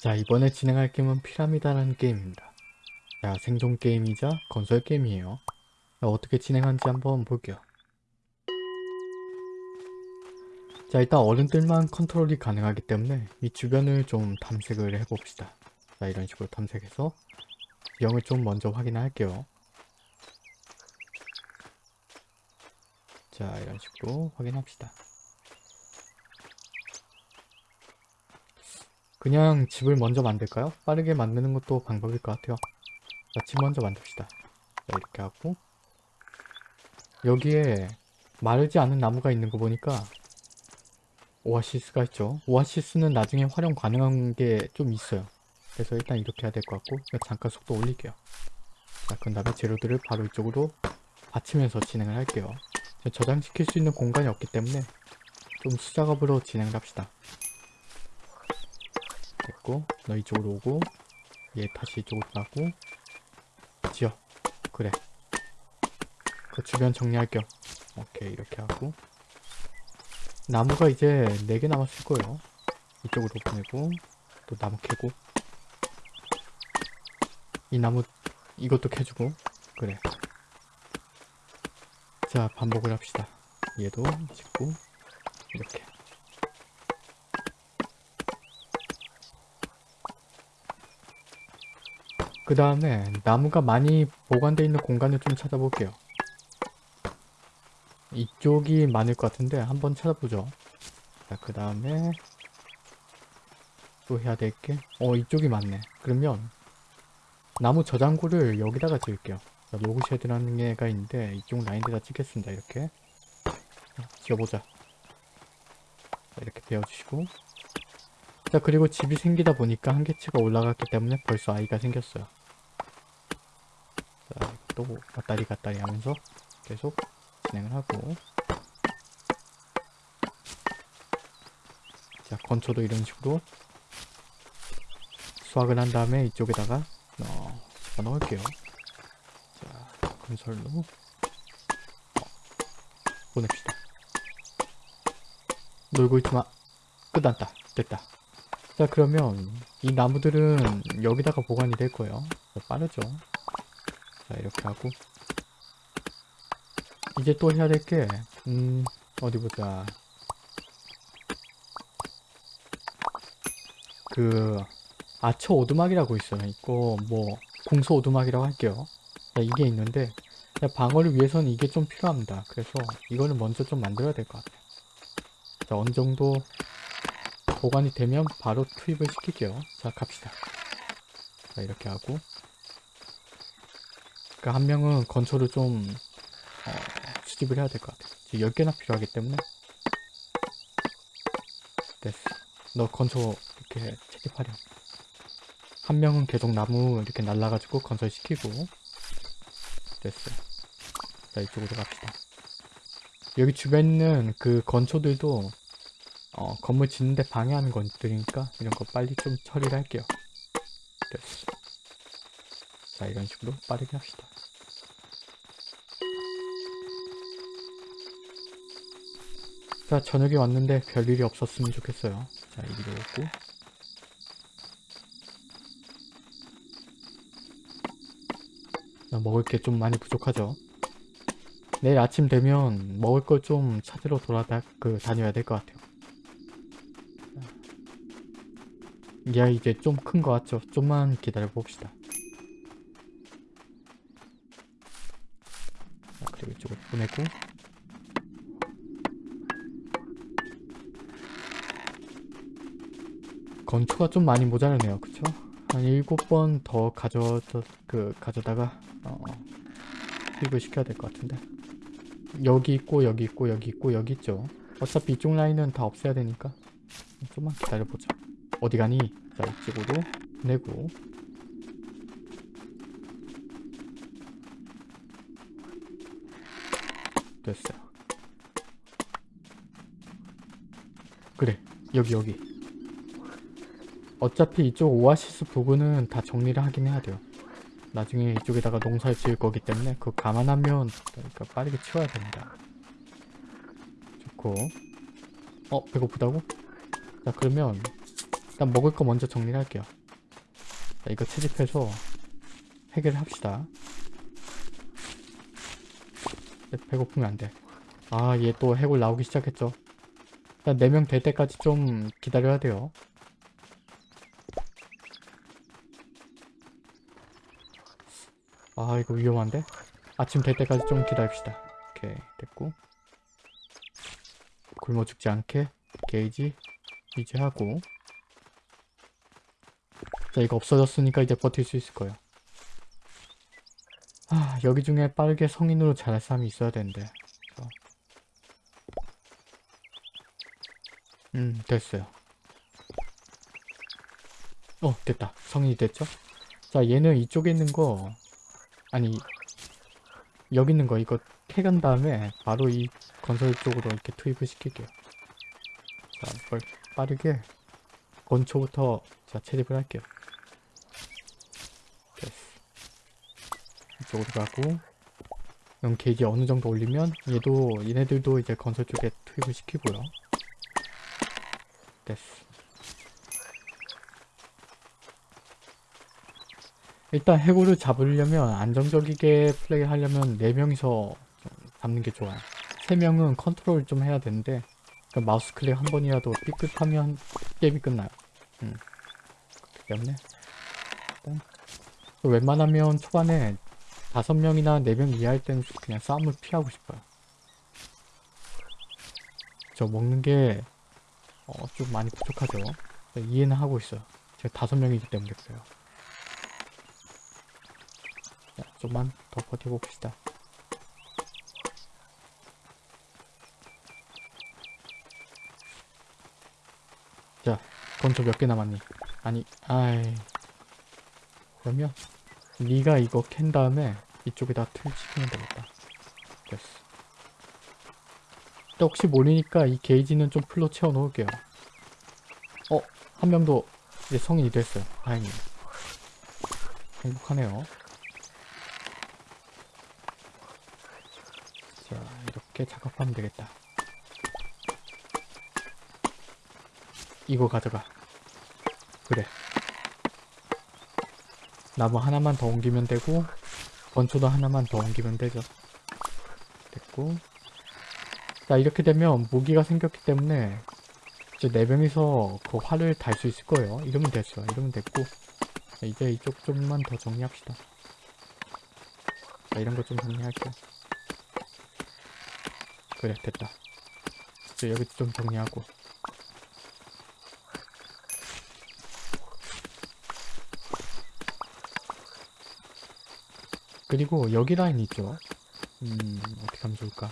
자 이번에 진행할 게임은 피라미다라는 게임입니다. 자 생존 게임이자 건설 게임이에요. 자, 어떻게 진행하는지 한번 볼게요. 자 일단 어른들만 컨트롤이 가능하기 때문에 이 주변을 좀 탐색을 해봅시다. 자 이런 식으로 탐색해서 영을 좀 먼저 확인할게요. 자 이런 식으로 확인합시다. 그냥 집을 먼저 만들까요? 빠르게 만드는 것도 방법일 것 같아요. 자, 집 먼저 만듭시다. 자, 이렇게 하고 여기에 마르지 않은 나무가 있는 거 보니까 오아시스가 있죠. 오아시스는 나중에 활용 가능한 게 좀 있어요. 그래서 일단 이렇게 해야 될 것 같고 잠깐 속도 올릴게요. 자, 그 다음에 재료들을 바로 이쪽으로 받치면서 진행을 할게요. 저장시킬 수 있는 공간이 없기 때문에 좀 수작업으로 진행을 합시다. 됐고 너 이쪽으로 오고 얘 다시 이쪽으로 가고 지어. 그래. 그 주변 정리할 겸 오케이 이렇게 하고. 나무가 이제 4개 남았을 거예요. 이쪽으로 보내고 또 나무 캐고. 이 나무 이것도 캐주고. 그래. 자 반복을 합시다. 얘도 짓고 이렇게 그 다음에 나무가 많이 보관되어 있는 공간을 좀 찾아볼게요. 이쪽이 많을 것 같은데 한번 찾아보죠. 자, 그 다음에 또 해야 될 게, 어 이쪽이 많네. 그러면 나무 저장고를 여기다가 지을게요. 로그쉐드라는 게가 있는데 이쪽 라인에다 찍겠습니다. 이렇게 지어보자. 자, 이렇게 베어주시고 자 그리고 집이 생기다 보니까 한계치가 올라갔기 때문에 벌써 아이가 생겼어요. 또 왔다리 갔다리 하면서 계속 진행을 하고. 자 건초도 이런 식으로 수확을 한 다음에 이쪽에다가 넣어, 넣을게요. 자 건설로 어, 보냅시다. 놀고 있지마 끝났다. 됐다. 자 그러면 이 나무들은 여기다가 보관이 될 거예요. 빠르죠 자 이렇게 하고. 이제 또 해야 될게 음. 어디 보자. 그 아처 오두막이라고 있어요. 이거 뭐 궁소 오두막이라고 할게요. 자, 이게 있는데 방어를 위해서는 이게 좀 필요합니다. 그래서 이거는 먼저 좀 만들어야 될 것 같아요. 자 어느 정도 보관이 되면 바로 투입을 시킬게요. 자 갑시다. 자 이렇게 하고 그러니까 한 명은 건초를 좀 어, 수집을 해야 될 것 같아. 지금 10개나 필요하기 때문에 됐어. 너 건초 이렇게 채집하렴. 한 명은 계속 나무 이렇게 날라가지고 건설시키고 됐어. 자 이쪽으로 갑시다. 여기 주변에 있는 그 건초들도 어, 건물 짓는데 방해하는 것들이니까 이런 거 빨리 좀 처리를 할게요. 됐어. 자 이런 식으로 빠르게 합시다. 자 저녁에 왔는데 별일이 없었으면 좋겠어요. 자 이리로 오고 자, 먹을 게 좀 많이 부족하죠. 내일 아침 되면 먹을 걸 좀 찾으러 돌아다 그 다녀야 될 것 같아요. 야 이제 좀큰거 같죠? 좀만 기다려 봅시다. 자, 그리고 이쪽으로 보내고 건초가 좀 많이 모자라네요 그쵸? 한 7번 더 가져, 그, 가져다가, 어, 수입을 시켜야 될 것 같은데. 여기 있고, 여기 있고, 여기 있고, 여기 있죠. 어차피 이쪽 라인은 다 없애야 되니까. 좀만 기다려보자. 어디 가니? 자, 이쪽으로 내고. 됐어요. 그래, 여기, 여기. 어차피 이쪽 오아시스 부근은 다 정리를 하긴 해야 돼요. 나중에 이쪽에다가 농사를 지을 거기 때문에 그거 감안하면 그러니까 빠르게 치워야 됩니다. 좋고 어? 배고프다고? 자 그러면 일단 먹을 거 먼저 정리를 할게요. 자, 이거 채집해서 해결합시다. 네, 배고프면 안 돼. 아, 얘 또 해골 나오기 시작했죠. 일단 4명 될 때까지 좀 기다려야 돼요. 아, 이거 위험한데? 아침 될 때까지 좀 기다립시다. 오케이, 됐고. 굶어 죽지 않게 게이지 유지하고. 자, 이거 없어졌으니까 이제 버틸 수 있을 거예요. 아, 여기 중에 빠르게 성인으로 자랄 사람이 있어야 되는데. 저. 음, 됐어요. 어, 됐다. 성인이 됐죠? 자, 얘는 이쪽에 있는 거, 아니, 여기 있는 거 이거 캐간 다음에 바로 이 건설 쪽으로 이렇게 투입을 시킬게요. 자, 이걸 빠르게 건초부터 자, 채집을 할게요. 됐어. 이쪽으로 가고 연 게이지 어느 정도 올리면 얘도 얘네들도 이제 건설 쪽에 투입을 시키고요. 됐어. 일단 해골을 잡으려면 안정적이게 플레이하려면 4명이서 잡는 게 좋아요. 3명은 컨트롤 좀 해야 되는데 그 마우스 클릭 한 번이라도 삐끗하면 게임이 끝나요. 음. 그렇기 때문에 웬만하면 초반에 5명이나 4명 이하일 때는 그냥 싸움을 피하고 싶어요. 저 먹는 게 어, 좀 많이 부족하죠. 이해는 하고 있어요. 제가 5명이기 때문에 그래요. 자, 좀만 더 버텨봅시다. 자, 건초 몇 개 남았니? 아니, 아이. 그러면 네가 이거 캔 다음에 이쪽에다 투입시키면 되겠다. 됐어. 또 혹시 모르니까 이 게이지는 좀 풀로 채워 놓을게요. 어, 한 명도 이제 성인이 됐어요. 다행이에요. 행복하네요. 자, 이렇게 작업하면 되겠다. 이거 가져가. 그래. 나무 하나만 더 옮기면 되고 건초도 하나만 더 옮기면 되죠. 됐고 자 이렇게 되면 무기가 생겼기 때문에 이제 네 명이서 그 활을 달 수 있을 거예요. 이러면 됐어요. 이러면 됐고 자, 이제 이쪽 좀만 더 정리합시다. 자 이런 거 좀 정리할게요. 그래 됐다. 이제 여기 좀 정리하고 그리고 여기 라인 있죠? 음, 어떻게 하면 좋을까?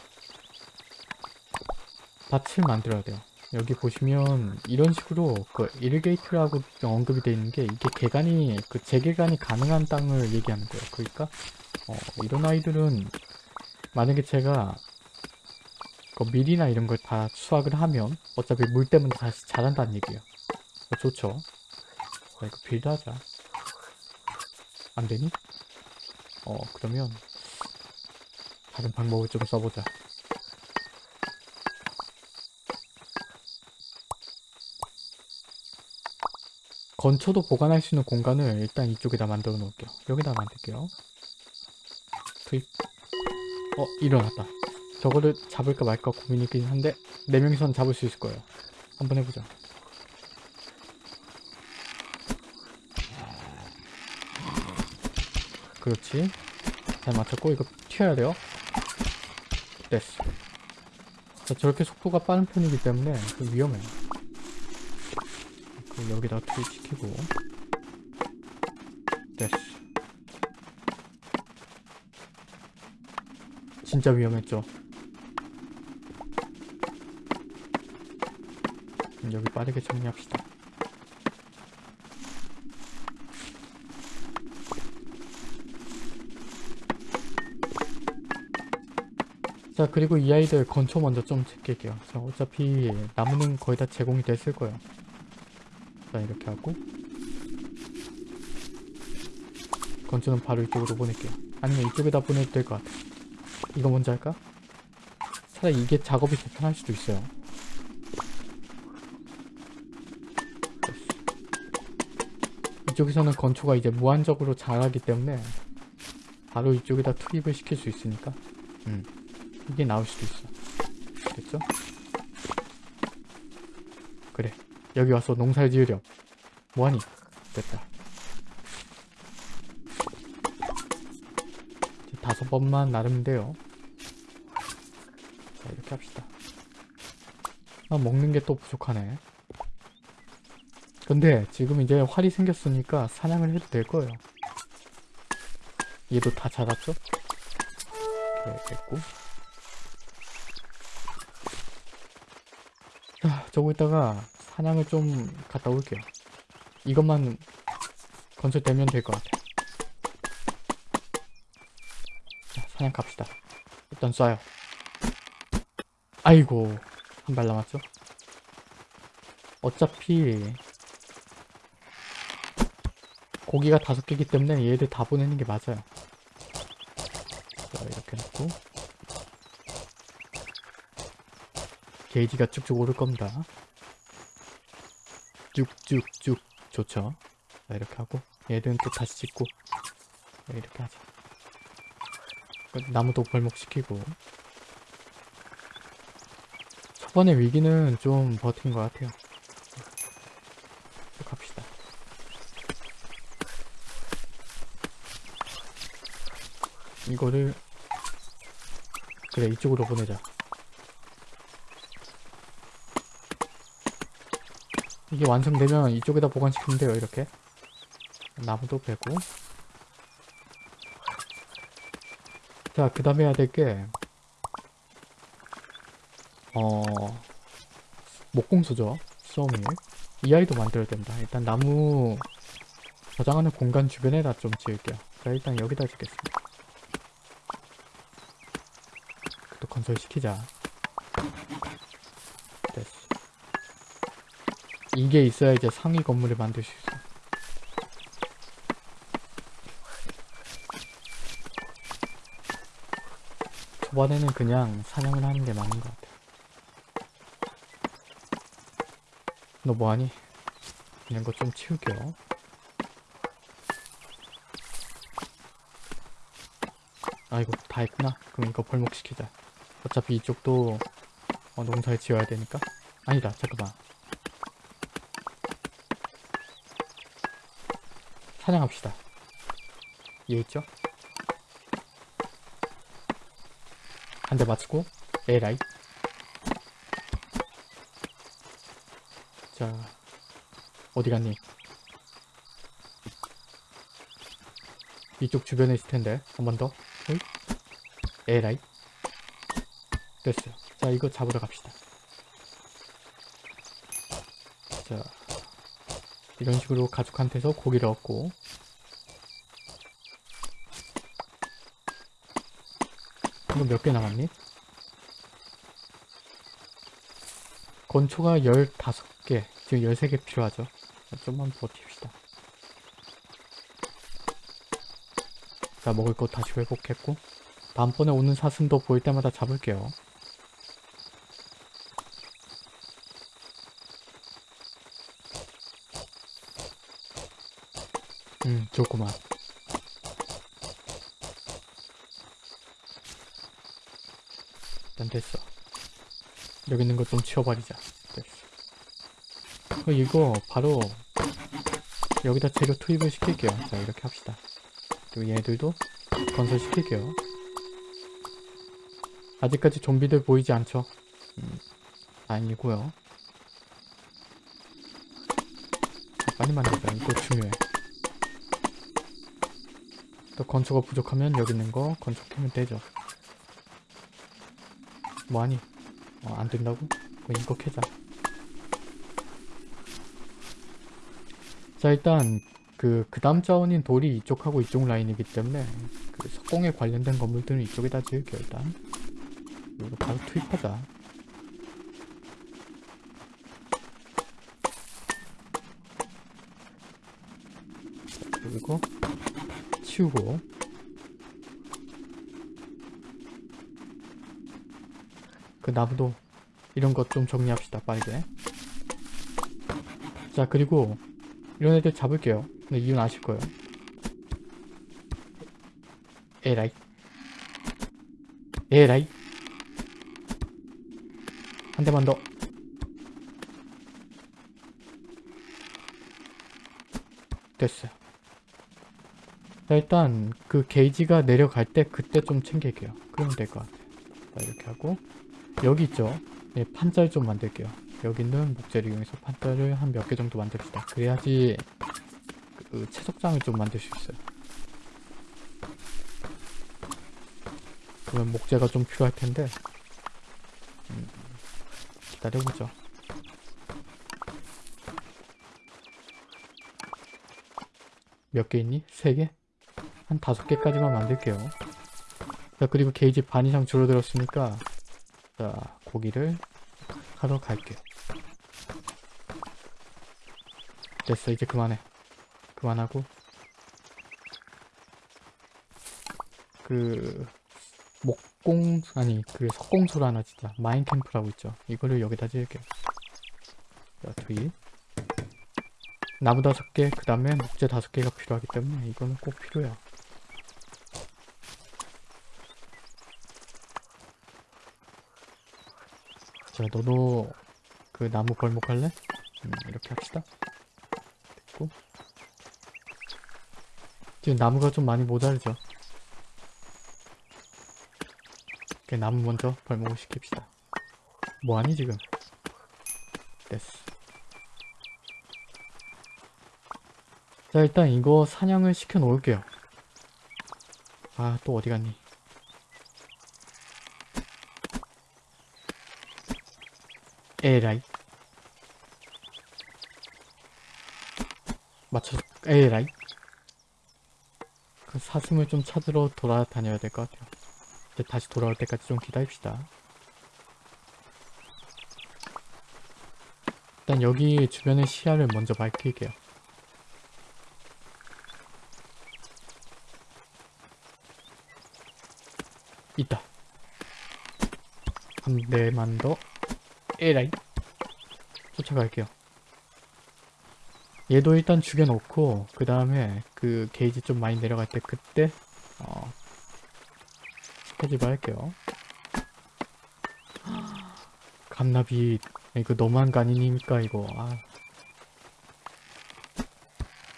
밭을 만들어야 돼요. 여기 보시면 이런 식으로 그 irrigate라고 언급이 되어 있는 게 이게 개간이 그 재개간이 가능한 땅을 얘기하는 거예요. 그러니까 어, 이런 아이들은 만약에 제가 그 밀이나 이런 걸 다 수확을 하면 어차피 물 때문에 다시 자란다는 얘기예요. 어, 좋죠. 자, 이거 build 하자. 안 되니? 어 그러면 다른 방법을 좀 써보자 건초도 보관할 수 있는 공간을 일단 이쪽에다 만들어 놓을게요 여기다 만들게요 투입 어 일어났다 저거를 잡을까 말까 고민이긴 한데 4명이선 잡을 수 있을 거예요. 한번 해보자. 그렇지. 잘 맞췄고 이거 튀어야 돼요. 됐어. 자, 저렇게 속도가 빠른 편이기 때문에 그 위험해요. 그 여기다 투입시키고. 됐어. 진짜 위험했죠 음, 여기 빠르게 정리합시다. 자 그리고 이 아이들 건초 먼저 좀 챙길게요. 자 어차피 나무는 거의 다 제공이 됐을 거예요. 자 이렇게 하고. 건초는 바로 이쪽으로 보낼게요. 아니면 이쪽에다 보내도 될 것 같아. 이거 먼저 할까? 차라리 이게 작업이 더 편할 수도 있어요 이쪽에서는 건초가 이제 무한적으로 자라기 때문에 바로 이쪽에다 투입을 시킬 수 있으니까 음, 이게 나올 수도 있어. 됐죠? 그래. 여기 와서 농사를 지으렴. 뭐하니? 됐다. 이제 다섯 번만 나르면 돼요. 자 이렇게 합시다. 아 먹는 게 또 부족하네 근데 지금 이제 활이 생겼으니까 사냥을 해도 될 거예요. 얘도 다 자랐죠? 이렇게 됐고. 자 저거 있다가 사냥을 좀 갔다 올게요. 이것만 건설되면 될 것 같아 자 사냥 갑시다. 일단 쏴요. 아이고 한 발 남았죠? 어차피 고기가 다섯 개이기 때문에 얘들 다 보내는 게 맞아요. 자, 이렇게 놓고 게이지가 쭉쭉 오를 겁니다. 쭉쭉쭉 좋죠. 자, 이렇게 하고 얘들은 또 다시 자, 이렇게 하자. 나무도 벌목시키고 초반의 위기는 좀 버틴 것 같아요. 쭉 갑시다. 이거를 그래 이쪽으로 보내자. 이게 완성되면 이쪽에다 보관시키면 돼요 이렇게. 나무도 베고. 자그 다음에 해야 될게 어... 목공소죠 소밀. 이 아이도 만들어야 된다. 일단 나무 저장하는 공간 주변에다 좀 지을게요. 자 일단 여기다 짓겠습니다 또 건설시키자. 됐어. 이게 있어야 이제 상위 건물을 만들 수 있어. 초반에는 그냥 사냥을 하는 게 맞는 것 같아. 너 뭐하니? 이런 거 좀 치울게요. 아이고 다 했구나. 그럼 이거 벌목시키자 어차피 이쪽도 어, 농사를 지어야 되니까 아니다 잠깐만 사냥합시다 이해 있죠? 한 대 맞추고 에라이 자 어디 갔니? 이쪽 주변에 있을 텐데 한 번 더. 에라이. 됐어요. 자 이거 잡으러 갑시다. 자 이런 식으로 가족한테서 고기를 얻고 이거 몇 개 남았니? 건초가 15개 지금 13개 필요하죠 자, 좀만 버팁시다 자 먹을 거 다시 회복했고 다음번에 오는 사슴도 보일 때마다 잡을게요 음 좋구만. 일단 됐어. 여기 있는 거 좀 치워버리자. 됐어. 어, 이거 바로 여기다 재료 투입을 시킬게요. 자 이렇게 합시다. 그리고 얘들도 건설시킬게요. 아직까지 좀비들 보이지 않죠? 음, 아니고요. 자, 빨리 만들자. 이거 중요해 또 건초가 부족하면 여기 있는 거 건축하면 되죠 뭐하니? 어, 안 된다고? 그럼 이거 캐자 자 일단 그, 그 다음 자원인 돌이 이쪽하고 이쪽 라인이기 때문에 그 석공에 관련된 건물들은 이쪽에다 지을게요 일단 이거 바로 투입하자 그리고 치우고 그 나무도 이런 것 좀 정리합시다 빠르게 자 그리고 이런 애들 잡을게요. 근데 이유는 아실 거예요. 에라이. 에라이. 한 대만 더. 됐어요. 자, 일단 그 게이지가 내려갈 때 그때 좀 챙길게요. 그러면 될 것 같아요. 자, 이렇게 하고 여기 있죠? 네, 판자를 좀 만들게요. 여기 있는 목재를 이용해서 판자를 한 몇 개 정도 만듭시다. 그래야지 그 채석장을 좀 만들 수 있어요. 그러면 목재가 좀 필요할 텐데 음, 기다려보죠. 몇 개 있니? 세 개? 한 다섯 개까지만 만들게요. 자, 그리고 게이지 반 이상 줄어들었으니까 자, 고기를 하러 갈게요. 됐어, 이제 그만해. 그만하고 그 목공 아니 그 석공소를 하나 진짜 마인캠프라고 있죠. 이거를 여기다 지을게요. 자, 투입 나무 다섯 개, 그 다음에 목재 다섯 개가 필요하기 때문에 이거는 꼭 필요해요. 자, 너도 그 나무 벌목할래? 음, 이렇게 합시다. 됐고. 지금 나무가 좀 많이 모자르죠? 그 나무 먼저 벌목을 시킵시다. 뭐하니 지금? 됐어. 자 일단 이거 사냥을 시켜 놓을게요. 아 또 어디 갔니? 에라이 맞춰 에라이 그 사슴을 좀 찾으러 돌아다녀야 될 것 같아요. 이제 다시 돌아올 때까지 좀 기다립시다. 일단 여기 주변의 시야를 먼저 밝힐게요. 있다. 한 대만 더. 에라이. 쫓아갈게요. 얘도 일단 죽여놓고 그 다음에 그 게이지 좀 많이 내려갈 때 그때 어 스케줄 할게요. 감나비 이거 거 아니니까 이거 아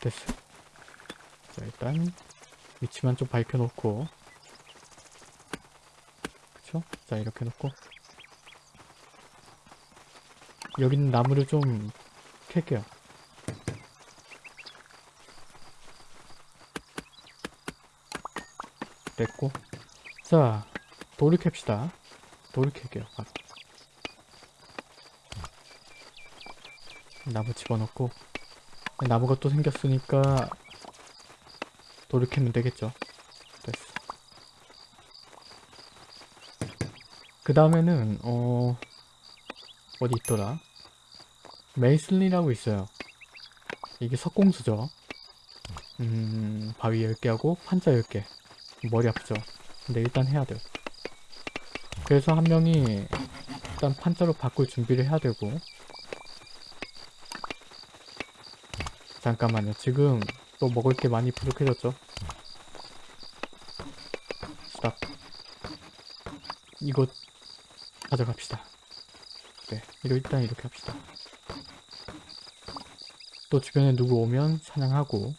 됐어. 자 일단 위치만 좀 밝혀놓고 그쵸? 자 이렇게 놓고 여기 있는 나무를 좀 캘게요. 됐고. 자 돌을 캡시다. 돌을 캘게요 아. 나무 집어넣고. 나무가 또 생겼으니까 돌을 캐면 되겠죠. 됐어. 그 다음에는 어 어디 있더라 메이슬리라고 있어요. 이게 석공수죠. 음 바위 10개하고 판자 10개. 머리 아프죠? 근데 일단 해야 돼요. 그래서 한 명이 일단 판자로 바꿀 준비를 해야 되고. 잠깐만요. 지금 또 먹을 게 많이 부족해졌죠? 스탑. 이거 가져갑시다. 네 이거 일단 이렇게 합시다 또 주변에 누구 오면 사냥하고.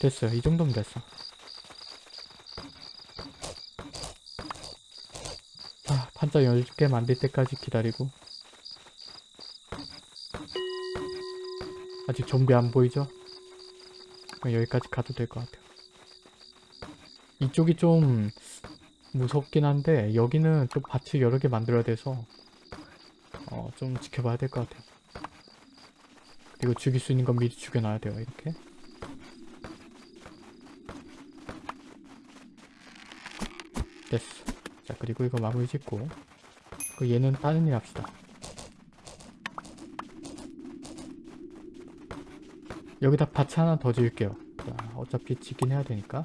됐어요. 이 정도면 됐어. 아 판자 10개 만들 때까지 기다리고. 아직 좀비 안 보이죠? 여기까지 가도 될 것 같아요. 이쪽이 좀 무섭긴 한데 여기는 좀 밭을 여러 개 만들어야 돼서 어, 좀 지켜봐야 될 것 같아요. 그리고 죽일 수 있는 건 미리 죽여놔야 돼요. 이렇게. 됐어. 자 그리고 이거 마무리 짓고 그 얘는 다른 일 합시다. 여기다 밭 하나 더 지을게요. 자, 어차피 짓긴 해야 되니까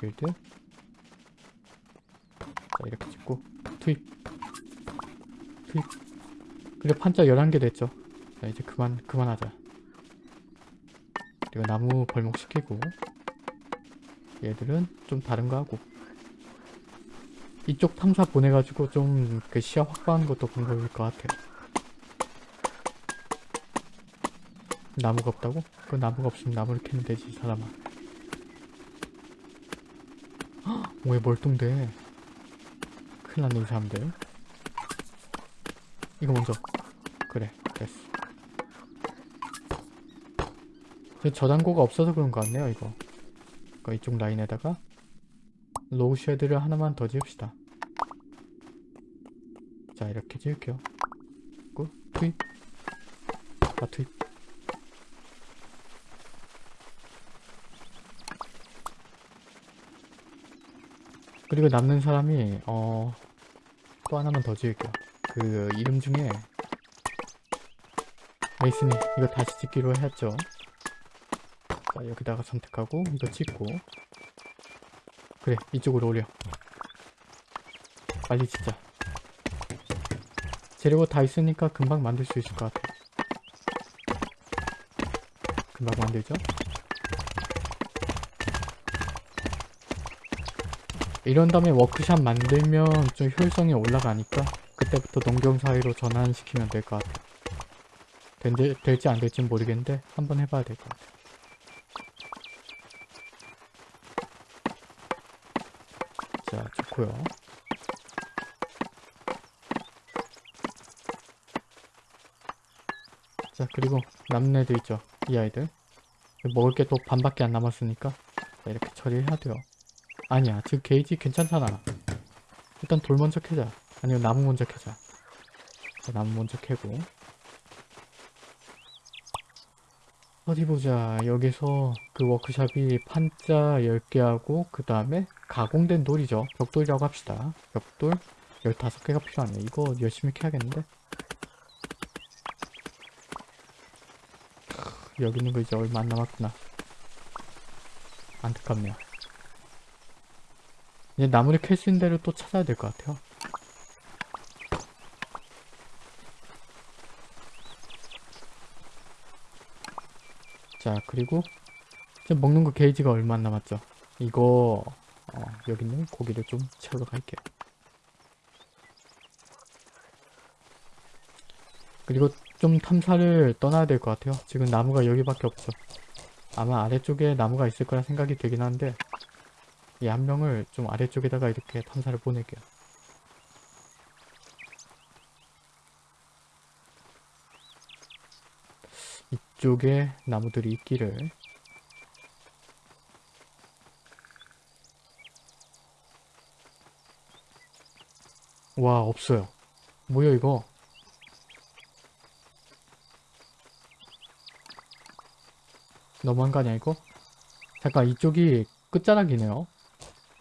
build 자 이렇게 찍고 투입 투입 그래 판자 11개 됐죠. 자 이제 그만 그만하자. 그리고 나무 벌목시키고 얘들은 좀 다른 거 하고. 이쪽 탐사 보내가지고 좀 그 시야 확보하는 것도 방법일 것 같아요. 나무가 없다고? 그 나무가 없으면 나무를 캐면 되지 이 사람아. 헉, 왜 멀뚱대. 큰일 났네 이 사람들 이거 먼저. 그래 됐어. 저 저장고가 없어서 그런 것 같네요 이거. 그러니까 이쪽 라인에다가 log shed를 하나만 더 지읍시다. 자 이렇게 지을게요. 그 투입 다 투입 그리고 남는 사람이 어 또 하나만 더 지을게요 그 이름 중에 메이슨이 이거 다시 짓기로 했죠. 자 여기다가 선택하고 이거 찍고. 그래 이쪽으로 올려 빨리 짓자. 재료가 다 있으니까 금방 만들 수 있을 것 같아. 금방 만들죠? 이런 다음에 워크샵 만들면 좀 효율성이 올라가니까 그때부터 농경 사회로 전환시키면 될 것 같아. 된, 될지 안 될지 모르겠는데 한번 해봐야 될 것 같아. 자 좋고요. 자 그리고 남는 애들 있죠 이 아이들. 먹을 게 또 반밖에 안 남았으니까 자, 이렇게 처리해야 돼요. 아니야 지금 게이지 괜찮잖아. 일단 돌 먼저 캐자 아니면 나무 먼저 캐자. 자, 나무 먼저 캐고. 어디 보자. 여기서 그 워크샵이 판자 10개 하고 그 다음에 가공된 돌이죠. 벽돌이라고 합시다. 벽돌 15개가 필요하네. 이거 열심히 캐야겠는데? 크, 여기 있는 거 이제 얼마 안 남았구나. 안타깝네요. 이제 나무를 캘 수 있는 데를 또 찾아야 될 것 같아요 자 그리고 지금 먹는 거 게이지가 얼마 안 남았죠? 이거 어, 여기 있는 고기를 좀 채우러 갈게요. 그리고 좀 탐사를 떠나야 될 것 같아요. 지금 나무가 여기밖에 없죠. 아마 아래쪽에 나무가 있을 거라 생각이 되긴 한데 이 한 명을 좀 아래쪽에다가 이렇게 탐사를 보낼게요 이쪽에 나무들이 있기를. 와 없어요. 뭐야 이거? 너무한 거 아니야 이거? 잠깐 이쪽이 끝자락이네요.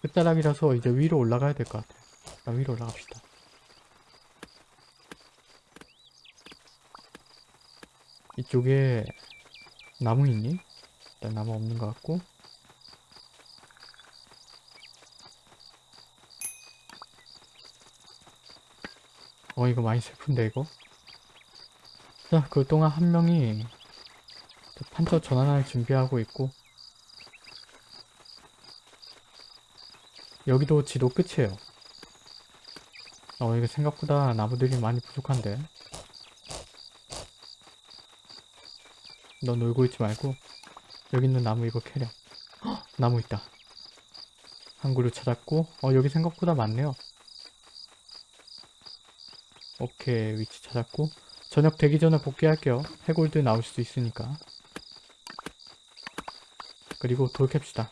끝자락이라서 이제 위로 올라가야 될 것 같아요 일단 위로 올라갑시다 이쪽에 나무 있니? 일단 나무 없는 것 같고. 어 이거 많이 슬픈데 이거? 자 그동안 한 명이 판처 전환할 준비하고 있고. 여기도 지도 끝이에요. 어 이거 생각보다 나무들이 많이 부족한데 너 놀고 있지 말고 여기 있는 나무 이거 캐려 헉, 나무 있다. 한 그루 찾았고 어 여기 생각보다 많네요. 오케이 위치 찾았고. 저녁 되기 전에 복귀할게요. 해골드 나올 수도 있으니까. 그리고 돌 캡시다.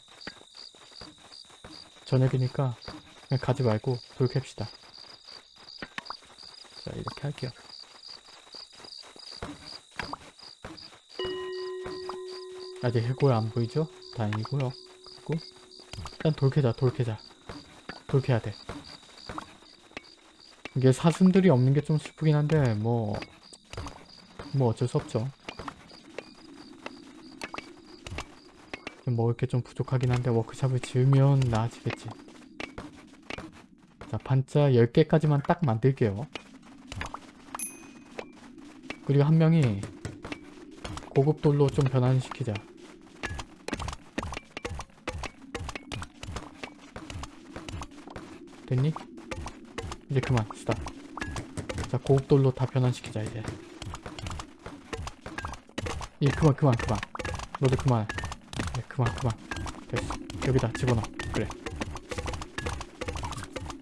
저녁이니까 그냥 가지 말고 돌 캡시다. 자 이렇게 할게요 아직 해골 안 보이죠? 다행이고요. 그리고 일단 돌 캐자 돌 캐자. 돌 캐야 돼. 이게 사슴들이 없는 게 좀 슬프긴 한데 뭐뭐 어쩔 수 없죠. 먹을 게 좀 부족하긴 한데 워크샵을 지으면 나아지겠지. 자 판자 10개까지만 딱 만들게요. 그리고 한 명이 고급 돌로 좀 변환시키자. 됐니? 이제 그만 스탑. 자 고급 돌로 다 변환시키자 이제. 예 그만 그만 그만. 너도 그만. 네 그만 그만. 됐어. 여기다 집어넣어. 그래.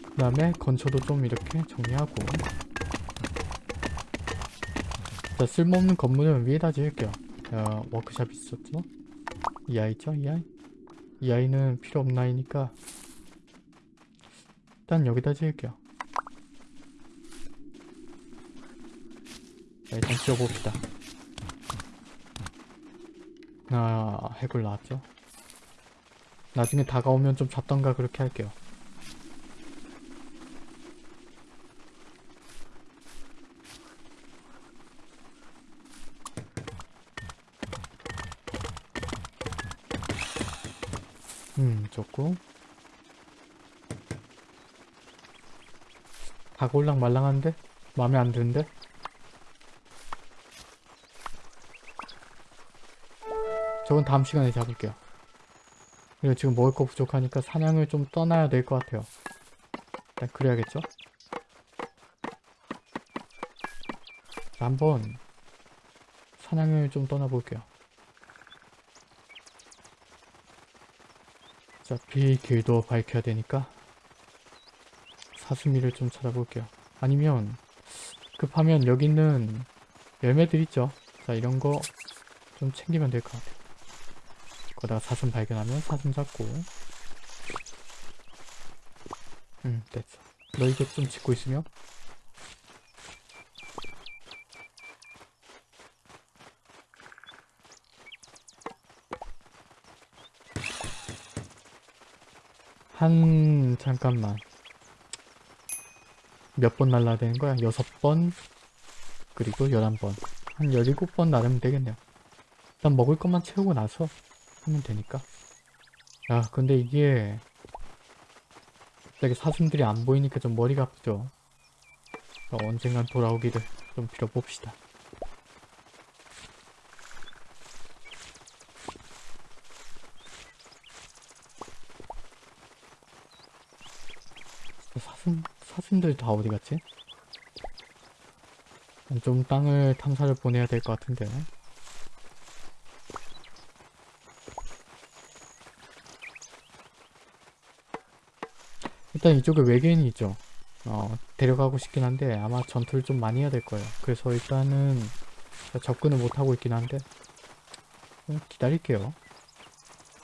그 다음에 건초도 좀 이렇게 정리하고 자 쓸모없는 건물은 위에다 지을게요 어, 워크샵 있었죠? 이 아이 있죠? 이 아이? 이 아이는 필요 없는 아이니까 일단 여기다 지을게요. 자, 일단 지어봅시다. 아 해골 나왔죠? 나중에 다가오면 좀 잡던가 그렇게 할게요 음, 좋고. 다골랑 말랑한데? 마음에 안 드는데? 저건 다음 시간에 잡을게요. 그리고 지금 먹을 거 부족하니까 사냥을 좀 떠나야 될 것 같아요. 일단 그래야겠죠? 자, 한번 사냥을 좀 떠나볼게요. 어차피 길도 밝혀야 되니까 사슴이를 좀 찾아볼게요. 아니면 급하면 여기 있는 열매들 있죠? 자 이런 거 좀 챙기면 될 것 같아요. 거다가 사슴 발견하면 사슴 잡고 음 됐어. 너 이거 좀 짓고 있으면 한 잠깐만 몇 번 날라야 되는 거야? 여섯 번? 그리고 열한 번 한 열일곱 번 나르면 되겠네요. 일단 먹을 것만 채우고 나서 하면 되니까. 야 근데 이게 갑자기 사슴들이 안 보이니까 좀 머리가 아프죠? 어, 언젠간 돌아오기를 좀 빌어봅시다 사슴, 사슴들 다 어디 갔지? 좀 땅을 탐사를 보내야 될 것 같은데. 일단 이쪽에 외계인이 있죠. 어, 데려가고 싶긴 한데 아마 전투를 좀 많이 해야 될 거예요. 그래서 일단은 접근을 못하고 있긴 한데 좀 기다릴게요.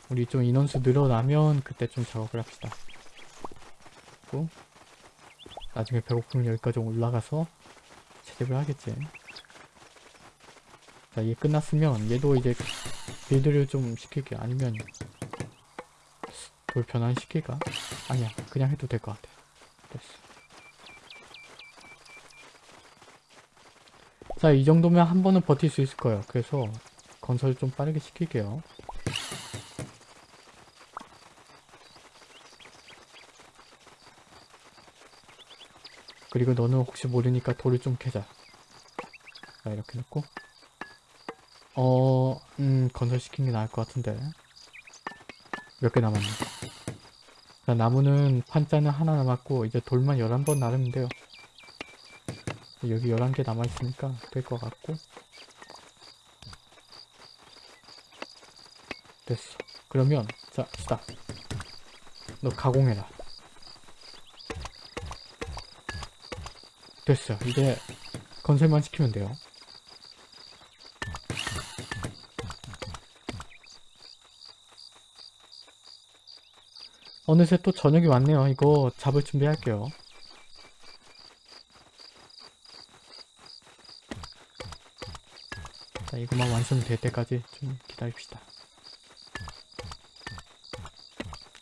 우리 좀 인원수 늘어나면 그때 좀 작업을 합시다. 그리고 나중에 배고프면 여기까지 올라가서 채집을 하겠지. 자, 이게 끝났으면 얘도 이제 빌드를 좀 시킬게. 아니면 돌 변환시킬까? 아니야, 그냥 해도 될 것 같아. 됐어. 자, 이 정도면 한 번은 버틸 수 있을 거예요. 그래서 건설 좀 빠르게 시킬게요. 그리고 너는 혹시 모르니까 돌을 좀 캐자. 자, 이렇게 놓고. 어, 음, 건설시키는 게 나을 것 같은데. 몇 개 남았네. 자, 나무는 판자는 하나 남았고, 이제 돌만 11번 나르면 돼요. 여기 11개 남아있으니까 될 것 같고. 됐어. 그러면, 자, 스탑. 너 가공해라. 됐어요. 이제 건설만 시키면 돼요. 어느새 또 저녁이 왔네요. 이거 잡을 준비할게요. 자, 이거만 완성될 때까지 좀 기다립시다.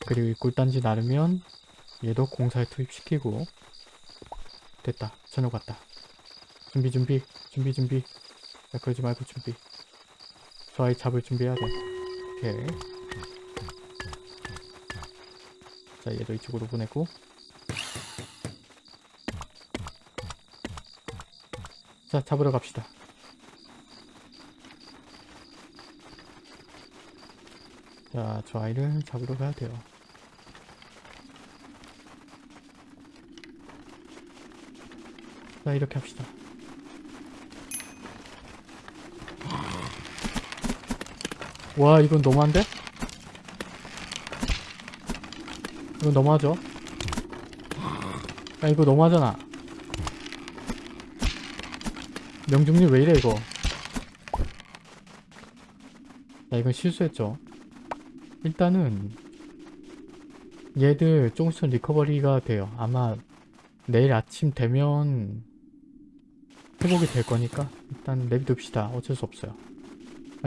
그리고 이 꿀단지 나르면 얘도 공사에 투입시키고 됐다. 저녁 왔다. 준비 준비 준비 준비. 야 그러지 말고 준비. 저 아이 잡을 준비해야 돼. 오케이. 자 얘도 이쪽으로 보내고. 자 잡으러 갑시다. 자 저 아이를 잡으러 가야 돼요. 자, 이렇게 합시다. 와, 이건 너무한데? 이건 너무하죠? 야, 이거 너무하잖아. 명중률 왜 이래, 이거? 야, 이건 실수했죠. 일단은, 얘들 조금씩 리커버리가 돼요. 아마 내일 아침 되면 회복이 될 거니까 일단 내비둡시다. 어쩔 수 없어요.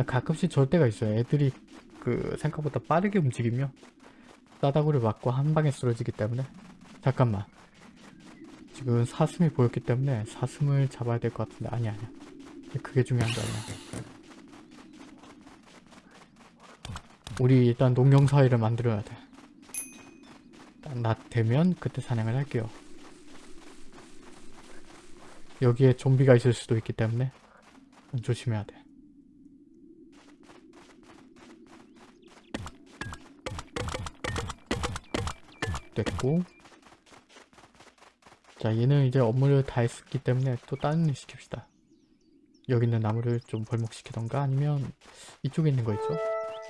가끔씩 저럴 때가 있어요. 애들이 그 생각보다 빠르게 움직이며 싸다구를 맞고 한 방에 쓰러지기 때문에. 잠깐만. 지금 사슴이 보였기 때문에 사슴을 잡아야 될 것 같은데. 아니 아니야. 그게 중요한 게 아니야. 우리 일단 농경사회를 만들어야 돼. 낮 되면 그때 사냥을 할게요 여기에 좀비가 있을 수도 있기 때문에 조심해야 돼. 됐고. 자 얘는 이제 업무를 다 했기 때문에 또 다른 일 시킵시다. 여기 있는 나무를 좀 벌목시키던가 아니면 이쪽에 있는 거 있죠?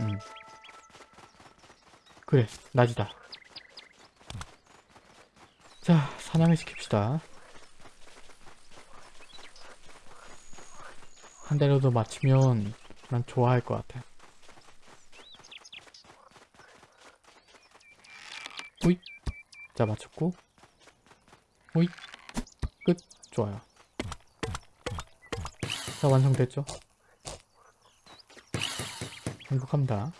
음. 그래 낮이다. 자 사냥을 시킵시다 한 대라도 맞추면 난 좋아할 것 같아. 오잇 자 맞췄고. 오잇 끝. 좋아요. 자 완성됐죠? 행복합니다.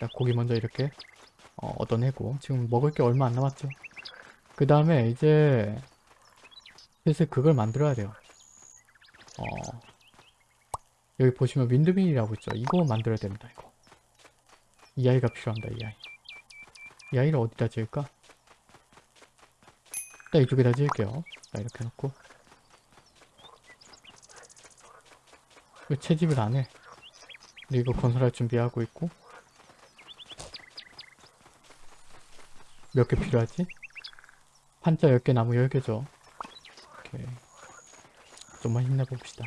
자 고기 먼저 이렇게 어, 얻어내고. 지금 먹을 게 얼마 안 남았죠? 그 다음에 이제 슬슬 그걸 만들어야 돼요 어 여기 보시면 윈드밀이라고 있죠 이거 만들어야 됩니다 이거 이 아이가 필요합니다 이 아이 이 아이를 어디다 지을까? 일단 이쪽에다 지을게요. 자, 이렇게 해놓고. 왜 채집을 안 해? 근데 이거 건설할 준비하고 있고. 몇 개 필요하지? 판자 10개, 나무 10개죠. 오케이. 좀만 힘내봅시다.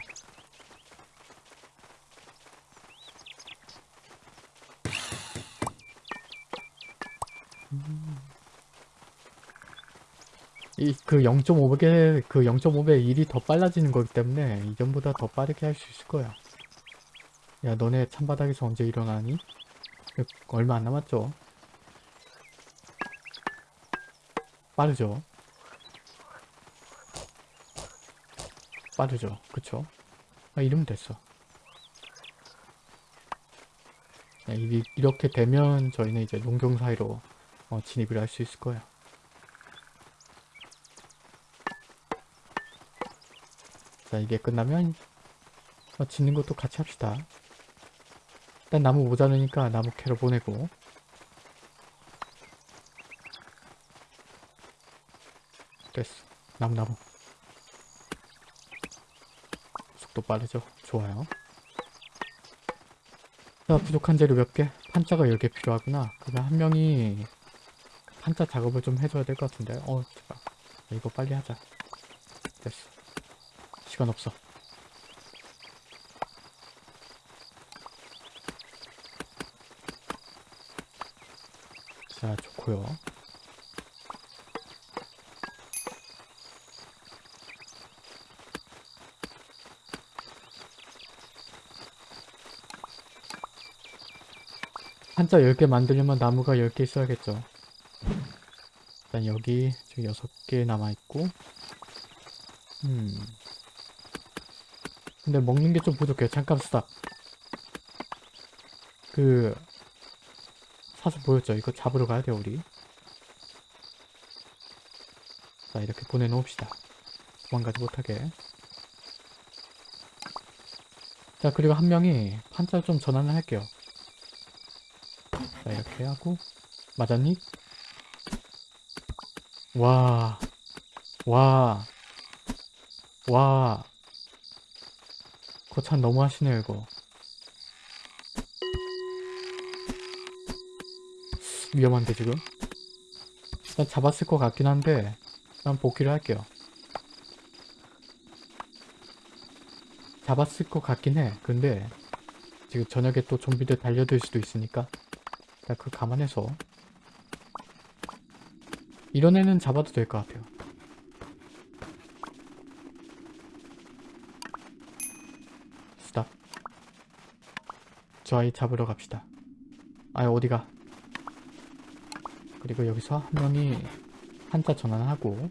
이그 0.5배 그 0.5배 일이 더 빨라지는 거기 때문에 이전보다 더 빠르게 할 수 있을 거야. 야 너네 찬바닥에서 언제 일어나니? 얼마 안 남았죠? 빠르죠? 빠르죠? 그쵸? 아 이러면 됐어. 야, 이, 이렇게 되면 저희는 이제 농경 사이로 어, 진입을 할 수 있을 거야. 자 이게 끝나면 어, 짓는 것도 같이 합시다. 일단 나무 모자르니까 나무 캐러 보내고 됐어. 나무 나무 속도 빠르죠? 좋아요. 자 부족한 재료 몇 개? 판자가 10개 필요하구나. 그러면 한 명이 판자 작업을 좀 해줘야 될 것 같은데 어 잠깐 이거 빨리 하자. 됐어. 시간 없어. 자, 좋고요. 한자 10개 만들려면 나무가 10개 있어야겠죠. 일단 여기 지금 6개 남아있고 음 근데 먹는 게 좀 부족해요. 잠깐 스탑. 그 사슴 보였죠? 이거 잡으러 가야 돼요, 우리. 자, 이렇게 보내놓읍시다. 도망가지 못하게. 자, 그리고 한 명이 판자를 좀 전환을 할게요. 자, 이렇게 하고. 맞았니? 와. 와. 와. 거참 너무 하시네요 이거 위험한데 지금 일단 잡았을 것 같긴 한데 일단 복귀를 할게요 잡았을 것 같긴 해 근데 지금 저녁에 또 좀비들 달려들 수도 있으니까 일단 그거 감안해서. 이런 애는 잡아도 될 것 같아요. 스탑 저 아이 잡으러 갑시다. 아이 어디가? 그리고 여기서 한 명이 한자 전환하고.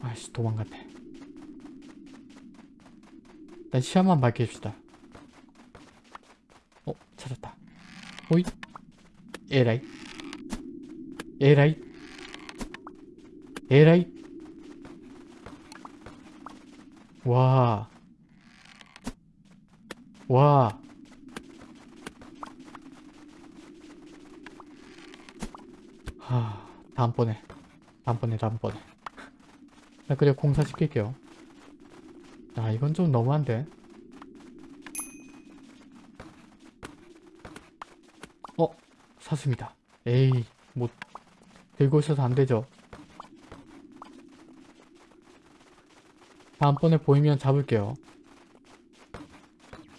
아이씨 도망갔네 일단 시야만 밝게 해줍시다 어 찾았다 오이 에라이 에라이 에라이 와 와. 하, 다음번에. 다음번에, 다음번에. 나 그래, 공사 시킬게요. 아, 이건 좀 너무한데. 어, 사슴이다. 에이, 뭐, 들고 있어서 안 되죠. 다음번에 보이면 잡을게요.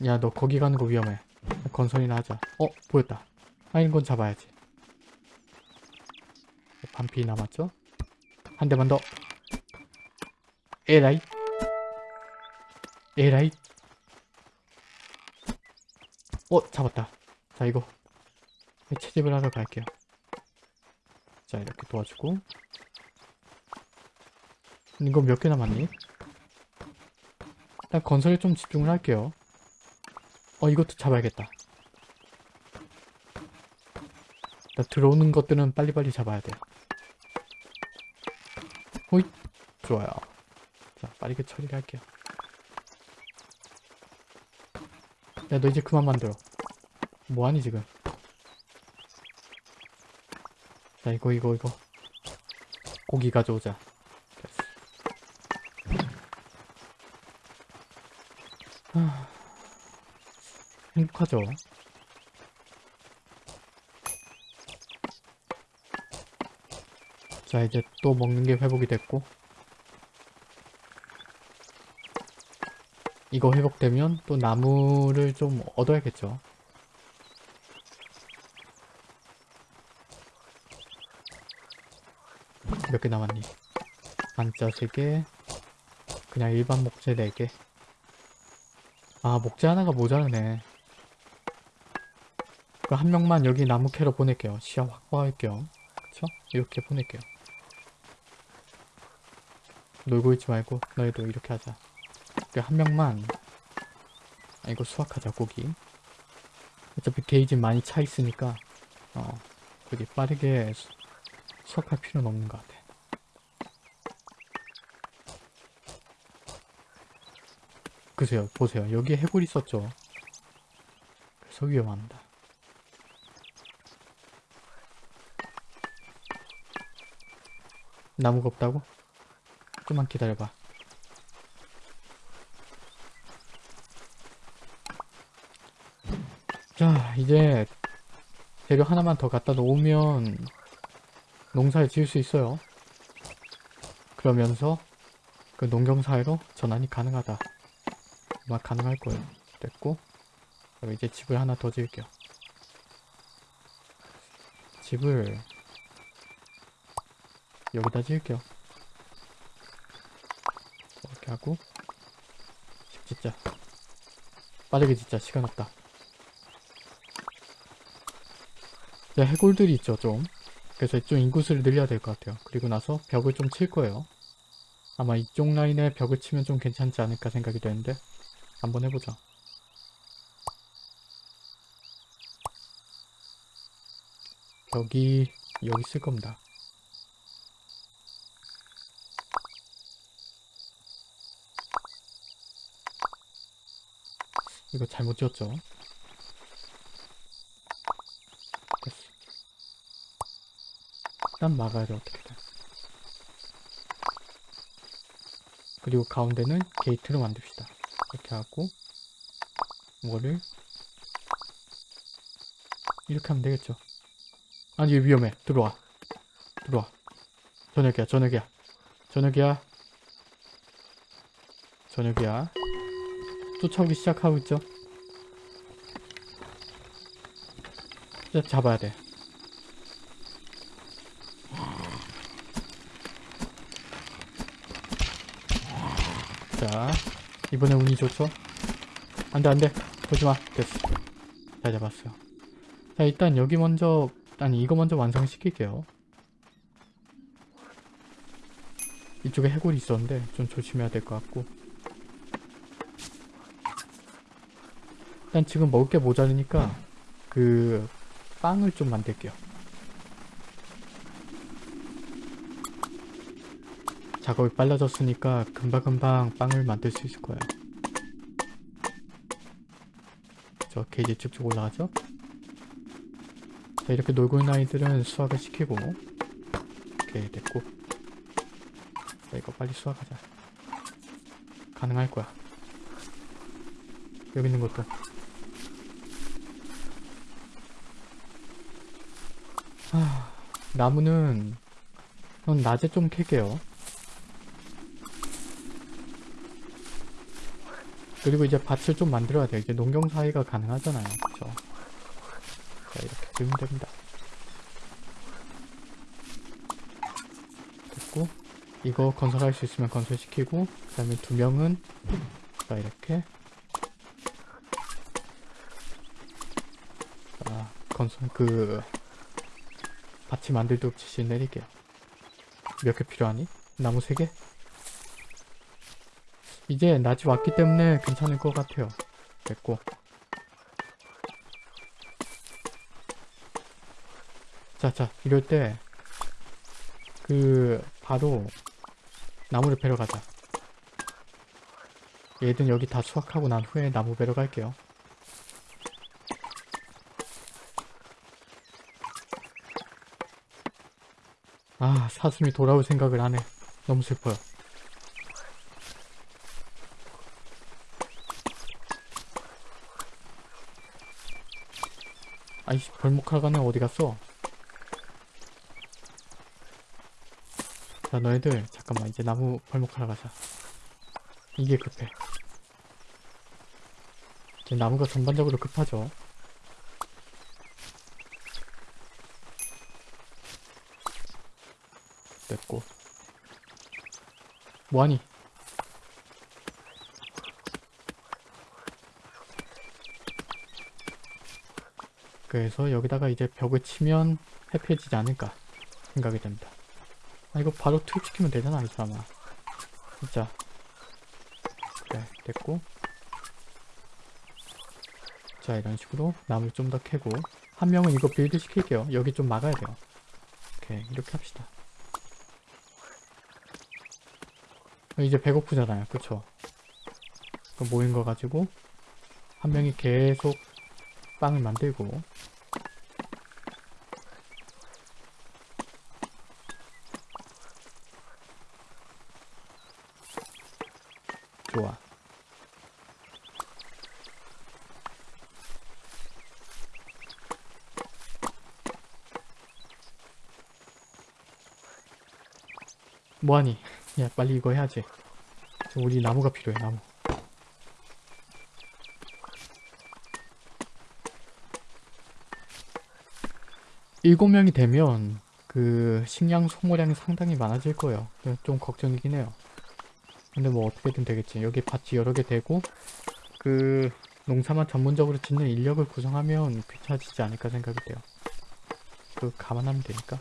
야, 너 거기 가는 거 위험해. 건선이나 하자. 어, 보였다. 아, 이건 잡아야지. 반피 남았죠? 한 대만 더. 에라이. 에라이. 어, 잡았다. 자, 이거. 채집을 하러 갈게요. 자, 이렇게 도와주고. 이거 몇 개 남았니? 일단 건설에 좀 집중을 할게요. 어 이것도 잡아야겠다. 나 들어오는 것들은 빨리빨리 잡아야 돼. 호잇 좋아요. 자 빠르게 처리를 할게요. 야 너 이제 그만 만들어. 뭐하니 지금? 자 이거 이거 이거 고기 가져오자. 하... 행복하죠. 자 이제 또 먹는 게 회복이 됐고 이거 회복되면 또 나무를 좀 얻어야겠죠. 몇 개 남았니? 반자 3개 그냥 일반 목재 4개 아 목재 하나가 모자르네 그 한 명만 여기 나무 캐러 보낼게요. 시야 확보할 겸. 그쵸? 이렇게 보낼게요. 놀고 있지 말고 너희도 이렇게 하자. 그 한 명만 아 이거 수확하자 고기. 어차피 게이지 많이 차 있으니까 어 그게 빠르게 수, 수확할 필요는 없는 것 같아. 그세요 보세요 여기에 해골 있었죠 그래서 위험합니다 나무가 없다고? 좀만 기다려봐. 자, 이제 재료 하나만 더 갖다 놓으면 농사를 지을 수 있어요. 그러면서 그 농경사회로 전환이 가능하다. 아마 가능할 거예요. 됐고 그럼 이제 집을 하나 더 지을게요. 집을 여기다 지을게요. 이렇게 하고 집 짓자. 빠르게 짓자. 시간 없다. 자, 해골들이 있죠, 좀. 그래서 좀 인구수를 늘려야 될 것 같아요. 그리고 나서 벽을 좀 칠 거예요. 아마 이쪽 라인에 벽을 치면 좀 괜찮지 않을까 생각이 되는데 한번 해보자. 벽이 여기 쓸 겁니다. 이거 잘못 지었죠? 됐어. 일단 막아야 돼, 어떻게든. 그리고 가운데는 게이트로 만듭시다. 이렇게 하고, 뭐를 이렇게 하면 되겠죠? 아니 위험해. 들어와. 들어와. 저녁이야 저녁이야. 저녁이야. 저녁이야. 쫓아오기 시작하고 있죠? 잡아야 돼 자 이번에 운이 좋죠? 안돼 안돼. 보지마. 됐어. 잘 잡았어요. 자 일단 여기 먼저 아니 이거 먼저 완성시킬게요. 이쪽에 해골이 있었는데 좀 조심해야 될 것 같고. 일단 지금 먹을 게 모자르니까 그 빵을 좀 만들게요 작업이 빨라졌으니까 금방금방 빵을 만들 수 있을 거예요. 저 게이지 쭉쭉 올라가죠? 자 이렇게 놀고 있는 아이들은 수확을 시키고 오케이 됐고. 자 이거 빨리 수확하자. 가능할 거야. 여기 있는 것도. 하... 나무는 전 낮에 좀 캘게요 그리고 이제 밭을 좀 만들어야 돼요. 이제 농경사회가 가능하잖아요. 그쵸? 자 이렇게 들면 됩니다. 됐고 이거 건설할 수 있으면 건설시키고 그 다음에 두 명은 자 이렇게. 자 건설 그 밭이 만들 때 지시 내릴게요. 몇 개 필요하니? 나무 3개? 이제 낮이 왔기 때문에 괜찮을 것 같아요. 됐고. 자자 이럴 때 그 바로 나무를 베러 가자. 얘들은 여기 다 수확하고 난 후에 나무 베러 갈게요. 아 사슴이 돌아올 생각을 안해 너무 슬퍼요 아이씨 벌목하가는 어디 갔어? 자 너희들 잠깐만 이제 나무 벌목하러 가자. 이게 급해. 이제 나무가 전반적으로 급하죠. 됐고. 뭐하니 그래서 여기다가 이제 벽을 치면 happy해지지 않을까 생각이 됩니다. 아 이거 바로 투입시키면 되잖아 이 사람아 진짜. 그래 됐고. 자 이런 식으로 나무 좀 더 캐고. 한 명은 이거 build 시킬게요. 여기 좀 막아야 돼요. 오케이 이렇게 합시다. 이제 배고프잖아요. 그쵸? 그 모인 거 가지고 한 명이 계속 빵을 만들고. 좋아. 뭐하니? 야 빨리 이거 해야지. 우리 나무가 필요해 나무 일곱 명이 되면 그 식량 소모량이 상당히 많아질 거예요. 좀 걱정이긴 해요. 근데 뭐 어떻게든 되겠지. 여기 밭이 여러 개 되고 그 농사만 전문적으로 짓는 인력을 구성하면 괜찮아지지 않을까 생각이 돼요. 그 감안하면 되니까.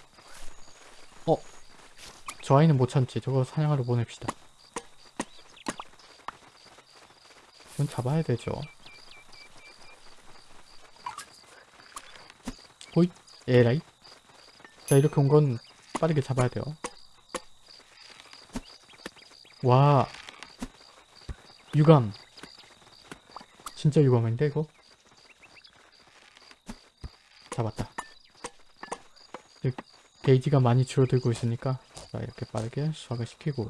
어? 저 아이는 못 참지. 저거 사냥하러 보냅시다. 이건 잡아야 되죠. 호잇 에라이? 자 이렇게 온 건 빠르게 잡아야 돼요. 와. 유감. 진짜 유감인데 이거? 잡았다. 이제 게이지가 많이 줄어들고 있으니까 자 이렇게 빠르게 수확을 시키고.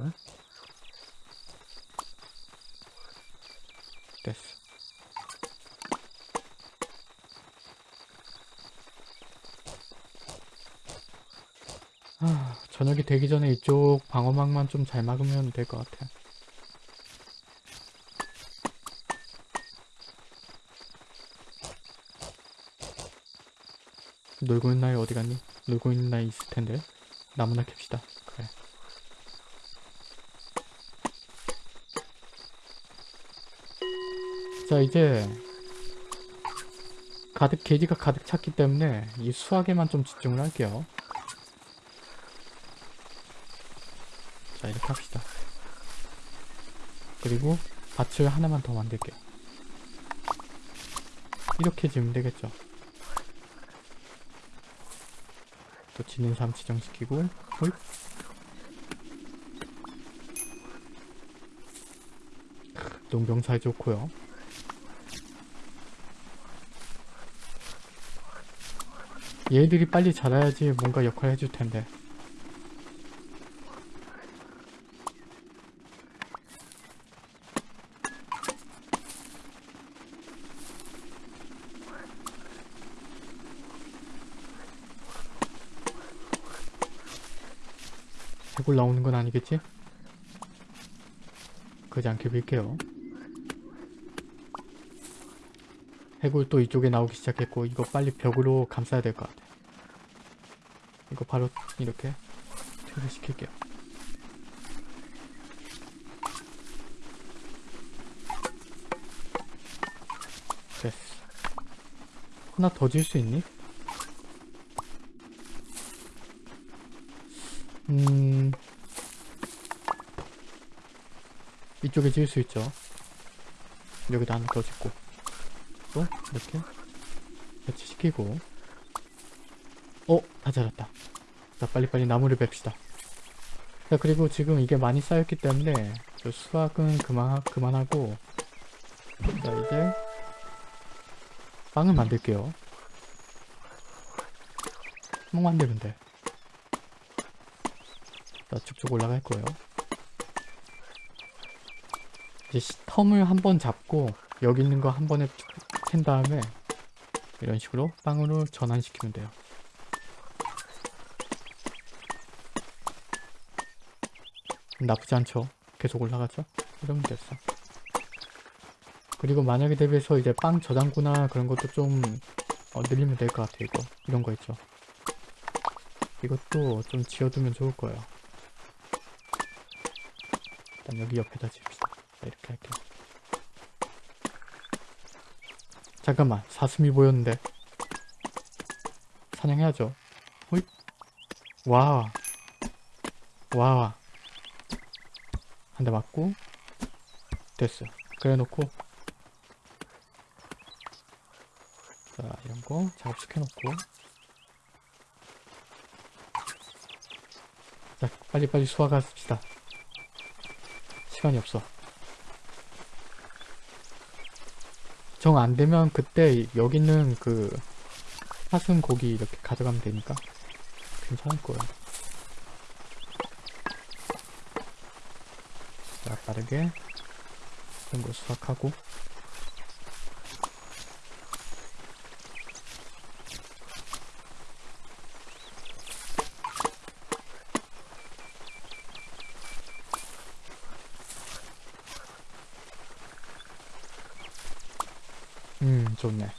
됐어 아, 저녁이 되기 전에 이쪽 방어막만 좀 잘 막으면 될 것 같아. 놀고 있는 나이 어디 갔니? 놀고 있는 나이 있을 텐데. 나무나 캡시다. 그래. 자, 이제 가득 게지가 가득 찼기 때문에 이 수학에만 좀 집중을 할게요. 자, 이렇게 합시다. 그리고 밭을 하나만 더 만들게요. 이렇게 지으면 되겠죠. 또 지는 삶 지정시키고 홀 농경 잘 좋고요. 얘들이 빨리 자라야지 뭔가 역할 해줄 텐데. 해골 나오는 건 아니겠지? 그러지 않게 빌게요. 해골 또 이쪽에 나오기 시작했고 이거 빨리 벽으로 감싸야 될 것 같아. 이거 바로 이렇게 퇴소시킬게요. 됐어. 하나 더 지을 수 있니? 이쪽에 지을 수 있죠. 여기다 하나 더 짓고 또 이렇게 배치시키고 어? 다 자랐다. 자 빨리빨리 나무를 뺍시다. 자 그리고 지금 이게 많이 쌓였기 때문에 저 수확은 그만, 그만하고 자 이제 빵을 만들게요. 빵 만들면 돼. 자, 쭉쭉 올라갈 거예요. 이제 시- 텀을 한 번 잡고 여기 있는 거 한 번에 캔 다음에 이런 식으로 빵으로 전환시키면 돼요. 나쁘지 않죠? 계속 올라가죠? 이러면 됐어. 그리고 만약에 대비해서 이제 빵 저장고나 그런 것도 좀 어, 늘리면 될 것 같아요. 이거 이런 거 있죠. 이것도 좀 지어두면 좋을 거예요. 일단 여기 옆에다. 자, 이렇게 할게요. 잠깐만, 사슴이 보였는데. 사냥해야죠. 호잇. 와. 와. 한 대 맞고. 됐어. 그래 놓고. 자, 이런 거 작업시켜 놓고. 자, 빨리빨리 수확합시다. 시간이 없어. 정 안 되면 그때 여기 있는 그 사슴 고기 이렇게 가져가면 되니까 괜찮을 거예요. 자, 빠르게 이런 거 수확하고 음, 좋네.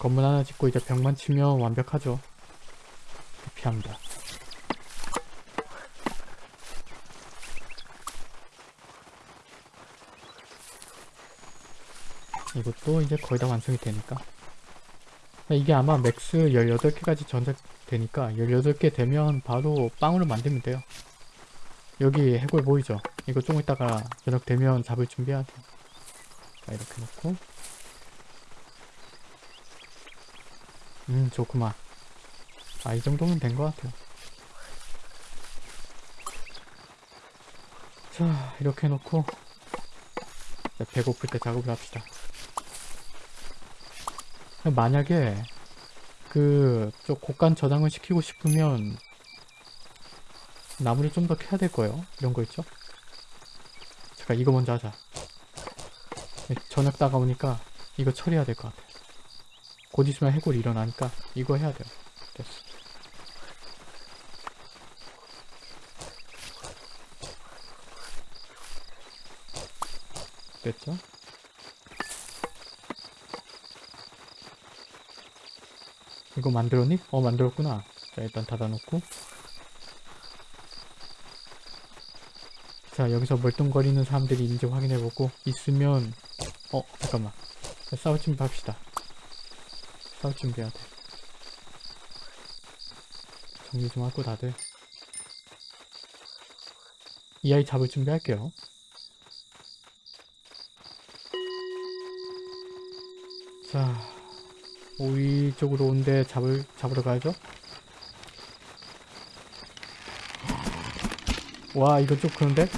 건물 하나 짓고 이제 벽만 치면 완벽하죠. 피합니다. 이것도 이제 거의 다 완성이 되니까. 이게 아마 max 18개까지 저장 되니까 18개 되면 바로 빵으로 만들면 돼요. 여기 해골 보이죠? 이거 좀 이따가 저녁 되면 잡으면 돼요. 자, 이렇게 놓고 음 좋구만. 아 이 정도면 된 것 같아요. 자 이렇게 놓고 이제 배고플 때 작업을 합시다. 만약에 그저 곡간 저장을 시키고 싶으면 나무를 좀 더 캐야 될 거예요. 이런 거 있죠? 잠깐 이거 먼저 하자. 저녁 다가오니까 이거 처리해야 될 것 같아. 곧 있으면 해골이 일어나니까 이거 해야 돼요. 됐어. 됐죠? 이거 만들었니? 어 만들었구나. 자 일단 닫아놓고. 자 여기서 멀뚱거리는 사람들이 있는지 확인해보고 있으면 어 잠깐만. 싸우지 맙시다. 싸울 준비해야 돼. 정리 좀 하고 다들 이 아이 잡을 준비할게요. 자 오이 쪽으로 온데 잡을 잡으러 가야죠. 와 이거 좀 그런데?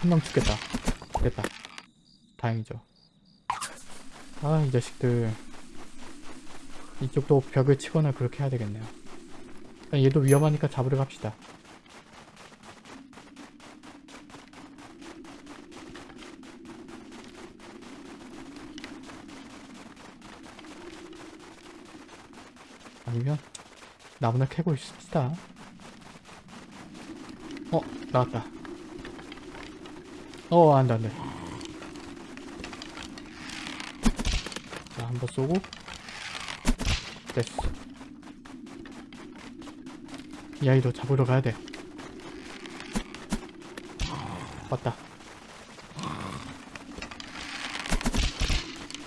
한 명 죽겠다. 됐다 다행이죠. 아 이 자식들. 이쪽도 벽을 치거나 그렇게 해야 되겠네요. 아, 얘도 위험하니까 잡으러 갑시다. 아니면 나무나 캐고 있읍시다. 어 나왔다. 어 안돼 안돼 한 번 쏘고. 됐어. 이 아이도 잡으러 가야 돼. 왔다.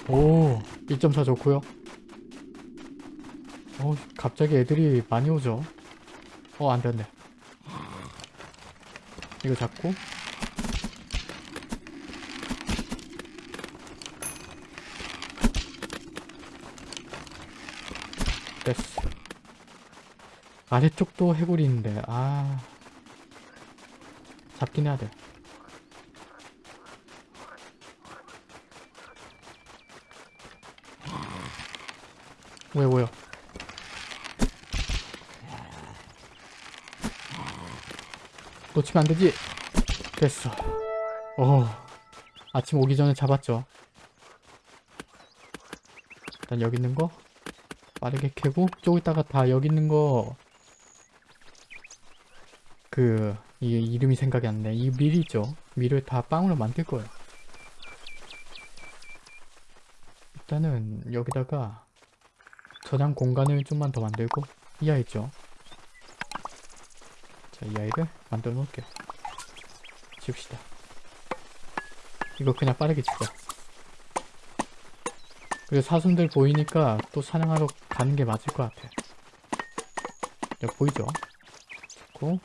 오 1.4 좋고요. 어 갑자기 애들이 많이 오죠? 어 안돼 이거 잡고 됐어 아래쪽도 해골이 있는데 아. 잡긴 해야 돼. 뭐야 뭐야 놓치면 안 되지? 됐어. 어. 아침 오기 전에 잡았죠. 일단 여기 있는 거 빠르게 캐고 좀 있다가 다 여기 있는 거 그, 이 이름이 생각이 안 나. 이 밀이죠. 밀을 다 빵으로 만들 거예요. 일단은 여기다가 저장 공간을 좀만 더 만들고 이 아이죠. 자, 이 아이를 만들어 놓을게요. 지웁시다. 이거 그냥 빠르게 지워. 그리고 사슴들 보이니까 또 사냥하러 가는 게 맞을 것 같아. 여기 보이죠? 좋고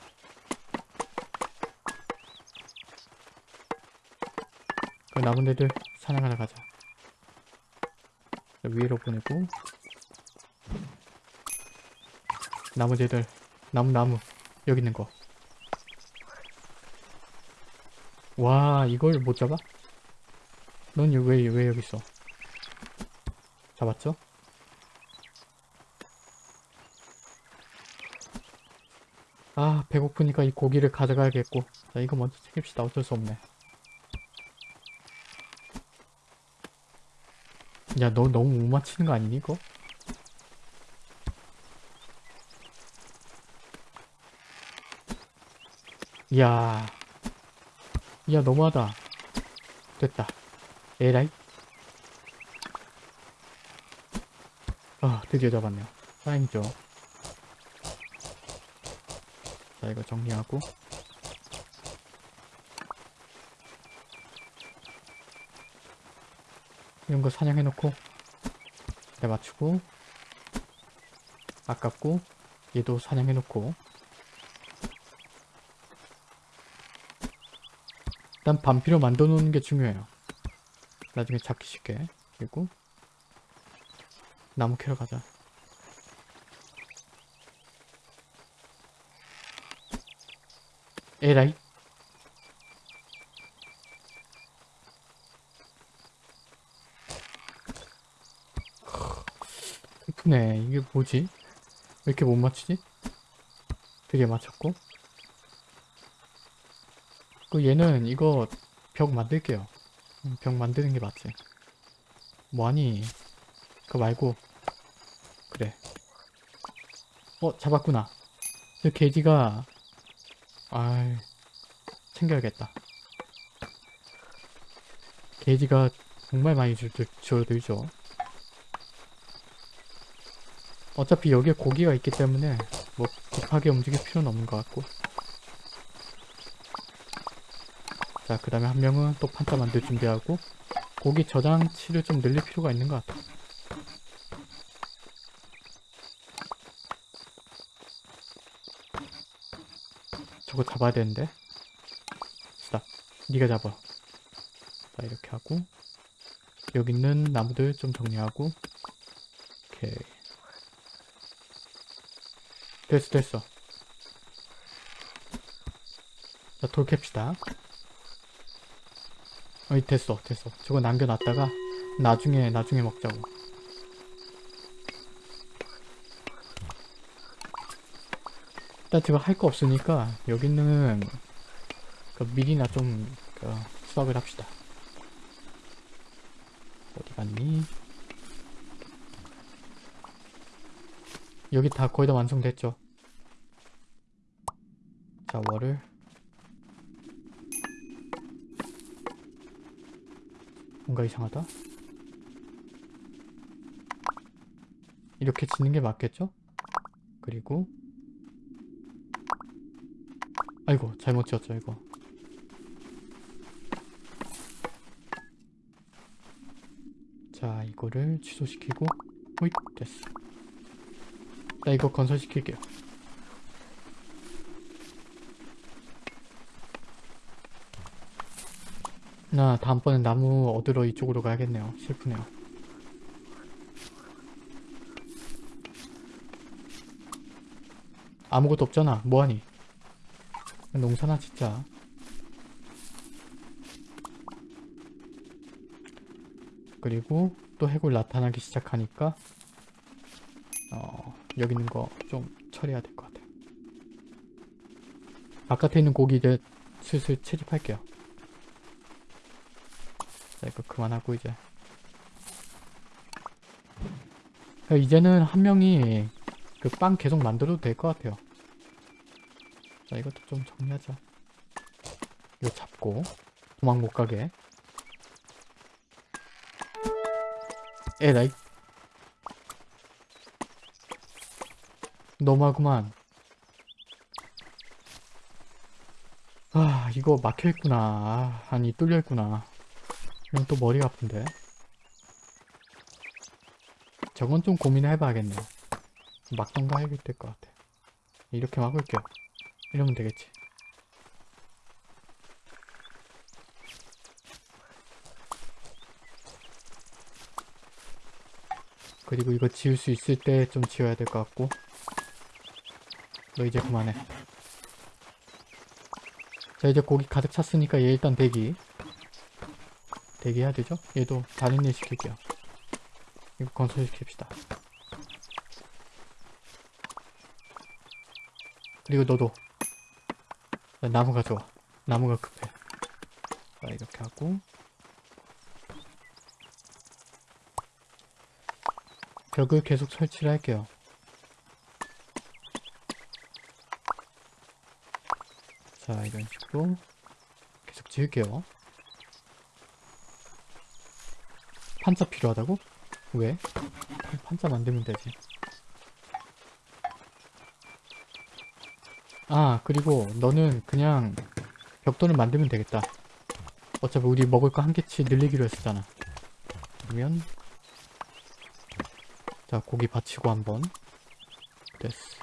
남은 애들 사냥하러 가자. 위로 보내고 나머지 애들 나무 나무 여기 있는 거. 와 이걸 못 잡아? 넌 왜 왜 여기 있어? 잡았죠? 아 배고프니까 이 고기를 가져가야겠고 자 이거 먼저 챙깁시다 어쩔 수 없네 야 너 너무 못 맞히는 거 아니니 이거? 이야. 이야 너무하다. 됐다. 에라이? 아 드디어 잡았네요. 다행이죠 자 이거 정리하고 이런 거 사냥해놓고 내 맞추고 아깝고 얘도 사냥해놓고. 일단 반피로 만들어 놓는 게 중요해요. 나중에 잡기 쉽게. 그리고 나무 캐러 가자. 에라이 슬프네 이게 뭐지? 왜 이렇게 못 맞추지? 드디어 맞췄고 그 얘는 이거 벽 만들게요 음, 벽 만드는 게 맞지 뭐하니 그거 말고 그래 어 잡았구나 저 돼지가 아이 챙겨야겠다. 게이지가 정말 많이 줄, 줄어들죠. 어차피 여기에 고기가 있기 때문에 뭐 급하게 움직일 필요는 없는 것 같고. 자 그 다음에 한 명은 또 판자 만들 준비하고 고기 저장치를 좀 늘릴 필요가 있는 것 같아. 저거 잡아야 되는데. 스탑 네가 잡아. 자 이렇게 하고 여기 있는 나무들 좀 정리하고. 오케이 됐어 됐어. 자 돌 캡시다. 어이 됐어 됐어. 저거 남겨놨다가 나중에 나중에 먹자고. 일단 제가 할 거 없으니까 여기 있는 그 밀이나 좀 그, 수확을 합시다. 어디 갔니? 여기 다 거의 다 완성됐죠? 자, 월을. 뭔가 이상하다? 이렇게 짓는 게 맞겠죠? 그리고? 아이고 잘못 지었죠 이거. 자 이거를 취소시키고 호잇 됐어. 나 이거 건설시킬게요 나 다음번엔 나무 얻으러 이쪽으로 가야겠네요. 슬프네요. 아무것도 없잖아. 뭐하니? 농사나 진짜 그리고 또 해골 나타나기 시작하니까 어, 여기 있는 거 좀 처리해야 될 것 같아요. 바깥에 있는 고기 이제 슬슬 채집할게요. 자, 이거 그만하고 이제. 자, 이제는 한 명이 그 빵 계속 만들어도 될 것 같아요. 자, 이것도 좀 정리하자. 이거 잡고 도망 못 가게. 에라이. 너무하구만. 아, 이거 막혀있구나. 아, 아니, 뚫려있구나. 이건 또 머리가 아픈데. 저건 좀 고민을 해봐야겠네요. 막던가 해야 될 것 같아. 이렇게 막을게요. 이러면 되겠지. 그리고 이거 지울 수 있을 때 좀 지워야 될 것 같고 너 이제 그만해 자 이제 고기 가득 찼으니까 얘 일단 대기 대기해야 되죠? 얘도 다른 일 시킬게요 이거 건설시킵시다 그리고 너도 자, 나무가 좋아 나무가 급해 자 이렇게 하고 벽을 계속 설치를 할게요. 자, 이런 식으로 계속 지을게요. 판자 필요하다고? 왜? 판자 만들면 되지. 아, 그리고 너는 그냥 벽돌을 만들면 되겠다. 어차피 우리 먹을 거 한 개치 늘리기로 했었잖아. 그러면 자 고기 받치고 한번 됐어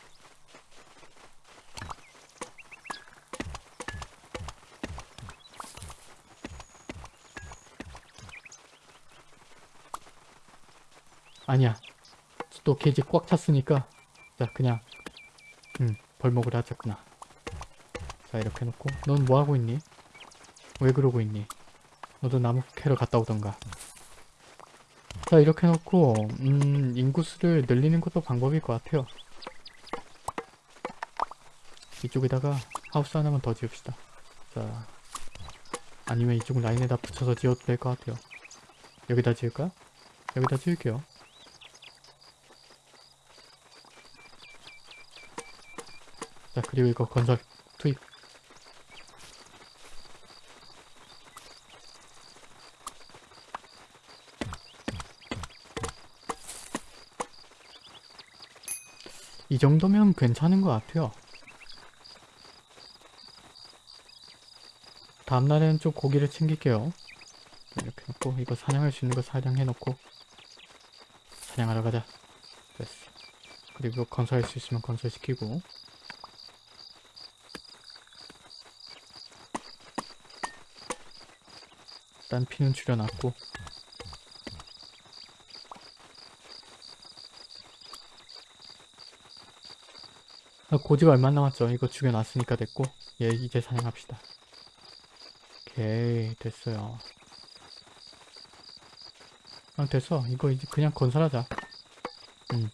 아니야. 또 게이지 꽉 찼으니까 자 그냥 음 벌목을 하자꾸나. 자 이렇게 해놓고. 넌 뭐하고 있니? 왜 그러고 있니? 너도 나무 캐러 갔다 오던가. 자 이렇게 해놓고 음 인구수를 늘리는 것도 방법일 것 같아요. 이쪽에다가 하우스 하나만 더 지읍시다. 자 아니면 이쪽 라인에다 붙여서 지어도 될 것 같아요. 여기다 지을까? 여기다 지을게요 자 그리고 이거 건설 투입. 이 정도면 괜찮은 것 같아요. 다음날에는 좀 고기를 챙길게요. 이렇게 놓고 이거 사냥할 수 있는 거 사냥해 놓고 사냥하러 가자. 됐어. 그리고 건설할 수 있으면 건설시키고. 일단 피는 줄여놨고 아, 고지가 얼마 안 남았죠? 이거 죽여놨으니까 됐고 얘 이제 사냥합시다. 오케이 됐어요. 아 됐어. 이거 이제 그냥 건설하자. 음.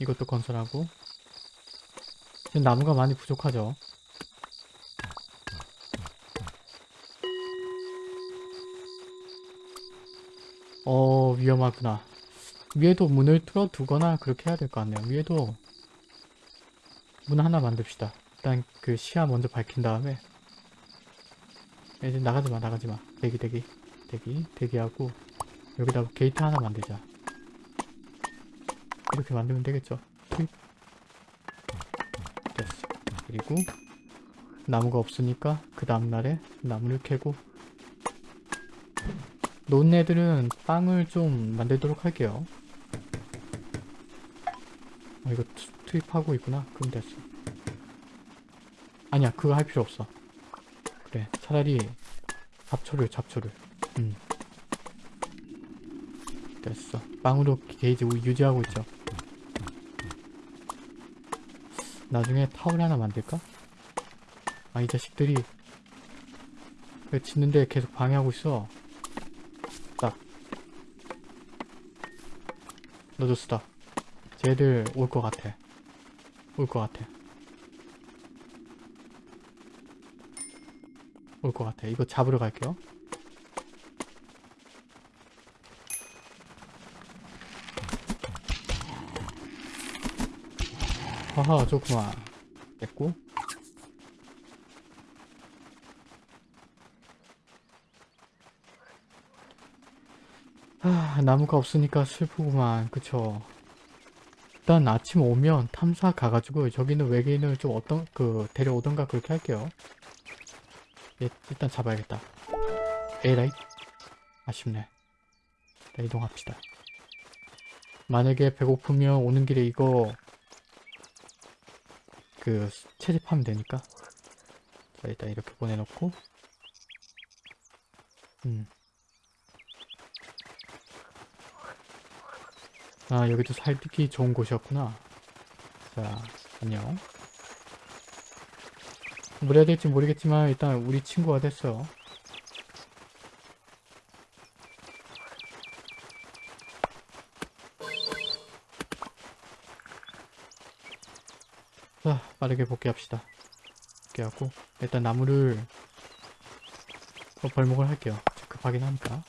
이것도 건설하고 지금 나무가 많이 부족하죠? 위험하구나. 위에도 문을 뚫어 두거나 그렇게 해야 될 것 같네요. 위에도 문 하나 만듭시다. 일단 그 시야 먼저 밝힌 다음에 이제 나가지마 나가지마 대기 대기 대기 대기하고 여기다 게이트 하나 만들자. 이렇게 만들면 되겠죠. 투입. 됐어. 그리고 나무가 없으니까 그 다음날에 나무를 캐고 논 애들은 빵을 좀 만들도록 할게요. 어, 이거 투, 투입하고 있구나. 그럼 됐어. 아니야, 그거 할 필요 없어. 그래, 차라리 잡초를, 잡초를. 음. 됐어. 빵으로 게이지 유지하고 있죠. 나중에 타워를 하나 만들까? 아, 이 자식들이 그 짓는데 계속 방해하고 있어. 너도 쓰다. 쟤들 올 것 같아. 올 것 같아. 올 것 같아. 이거 잡으러 갈게요. 하하, 좋구만. 됐고. 아, 나무가 없으니까 슬프구만. 그쵸. 일단 아침 오면 탐사 가가지고 저기는 외계인을 좀 어떤, 그, 데려오던가 그렇게 할게요. 얘, 일단 잡아야겠다. 에라이. 아쉽네. 자, 이동합시다. 만약에 배고프면 오는 길에 이거 그 채집하면 되니까 자 일단 이렇게 보내놓고 음. 아 여기도 살기 좋은 곳이었구나. 자 안녕. 뭘 해야 될지 모르겠지만 일단 우리 친구가 됐어요 자 빠르게 복귀합시다. 복귀하고 일단 나무를 어, 벌목을 할게요. 급하긴 하니까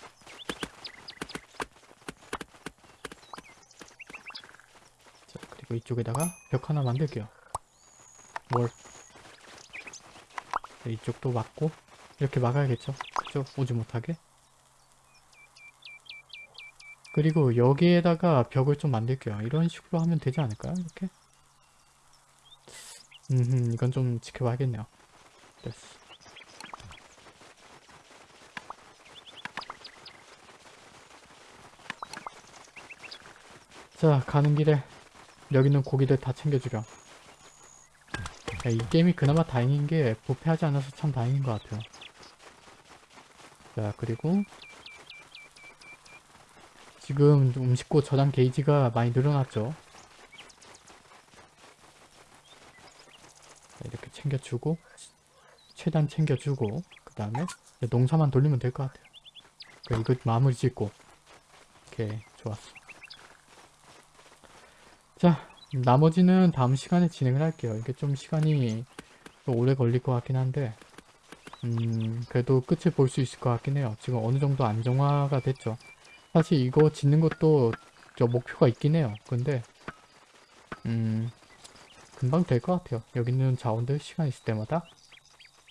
자 그리고 이쪽에다가 벽 하나 만들게요. 뭘? 자, 이쪽도 막고 이렇게 막아야겠죠? 그죠 오지 못하게? 그리고 여기에다가 벽을 좀 만들게요. 이런 식으로 하면 되지 않을까요? 이렇게? 음, 이건 좀 지켜봐야겠네요. 됐어. 자, 가는 길에 여기 있는 고기들 다 챙겨주렴. 야, 이 게임이 그나마 다행인 게 부패하지 않아서 참 다행인 것 같아요. 자, 그리고 지금 음식고 저장 게이지가 많이 늘어났죠. 이렇게 챙겨주고 최대한 챙겨주고 그 다음에 농사만 돌리면 될 것 같아요 그래, 이거 마무리 짓고 오케이 좋았어 자 나머지는 다음 시간에 진행을 할게요. 이게 좀 시간이 좀 오래 걸릴 것 같긴 한데 음 그래도 끝을 볼 수 있을 것 같긴 해요. 지금 어느 정도 안정화가 됐죠. 사실 이거 짓는 것도 저 목표가 있긴 해요. 근데 음 금방 될 것 같아요. 여기 있는 자원들 시간 있을 때마다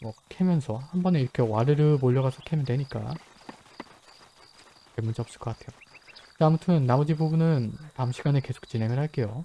뭐 캐면서 한 번에 이렇게 와르르 몰려가서 캐면 되니까. 별 문제 없을 것 같아요. 자, 아무튼 나머지 부분은 다음 시간에 계속 진행을 할게요.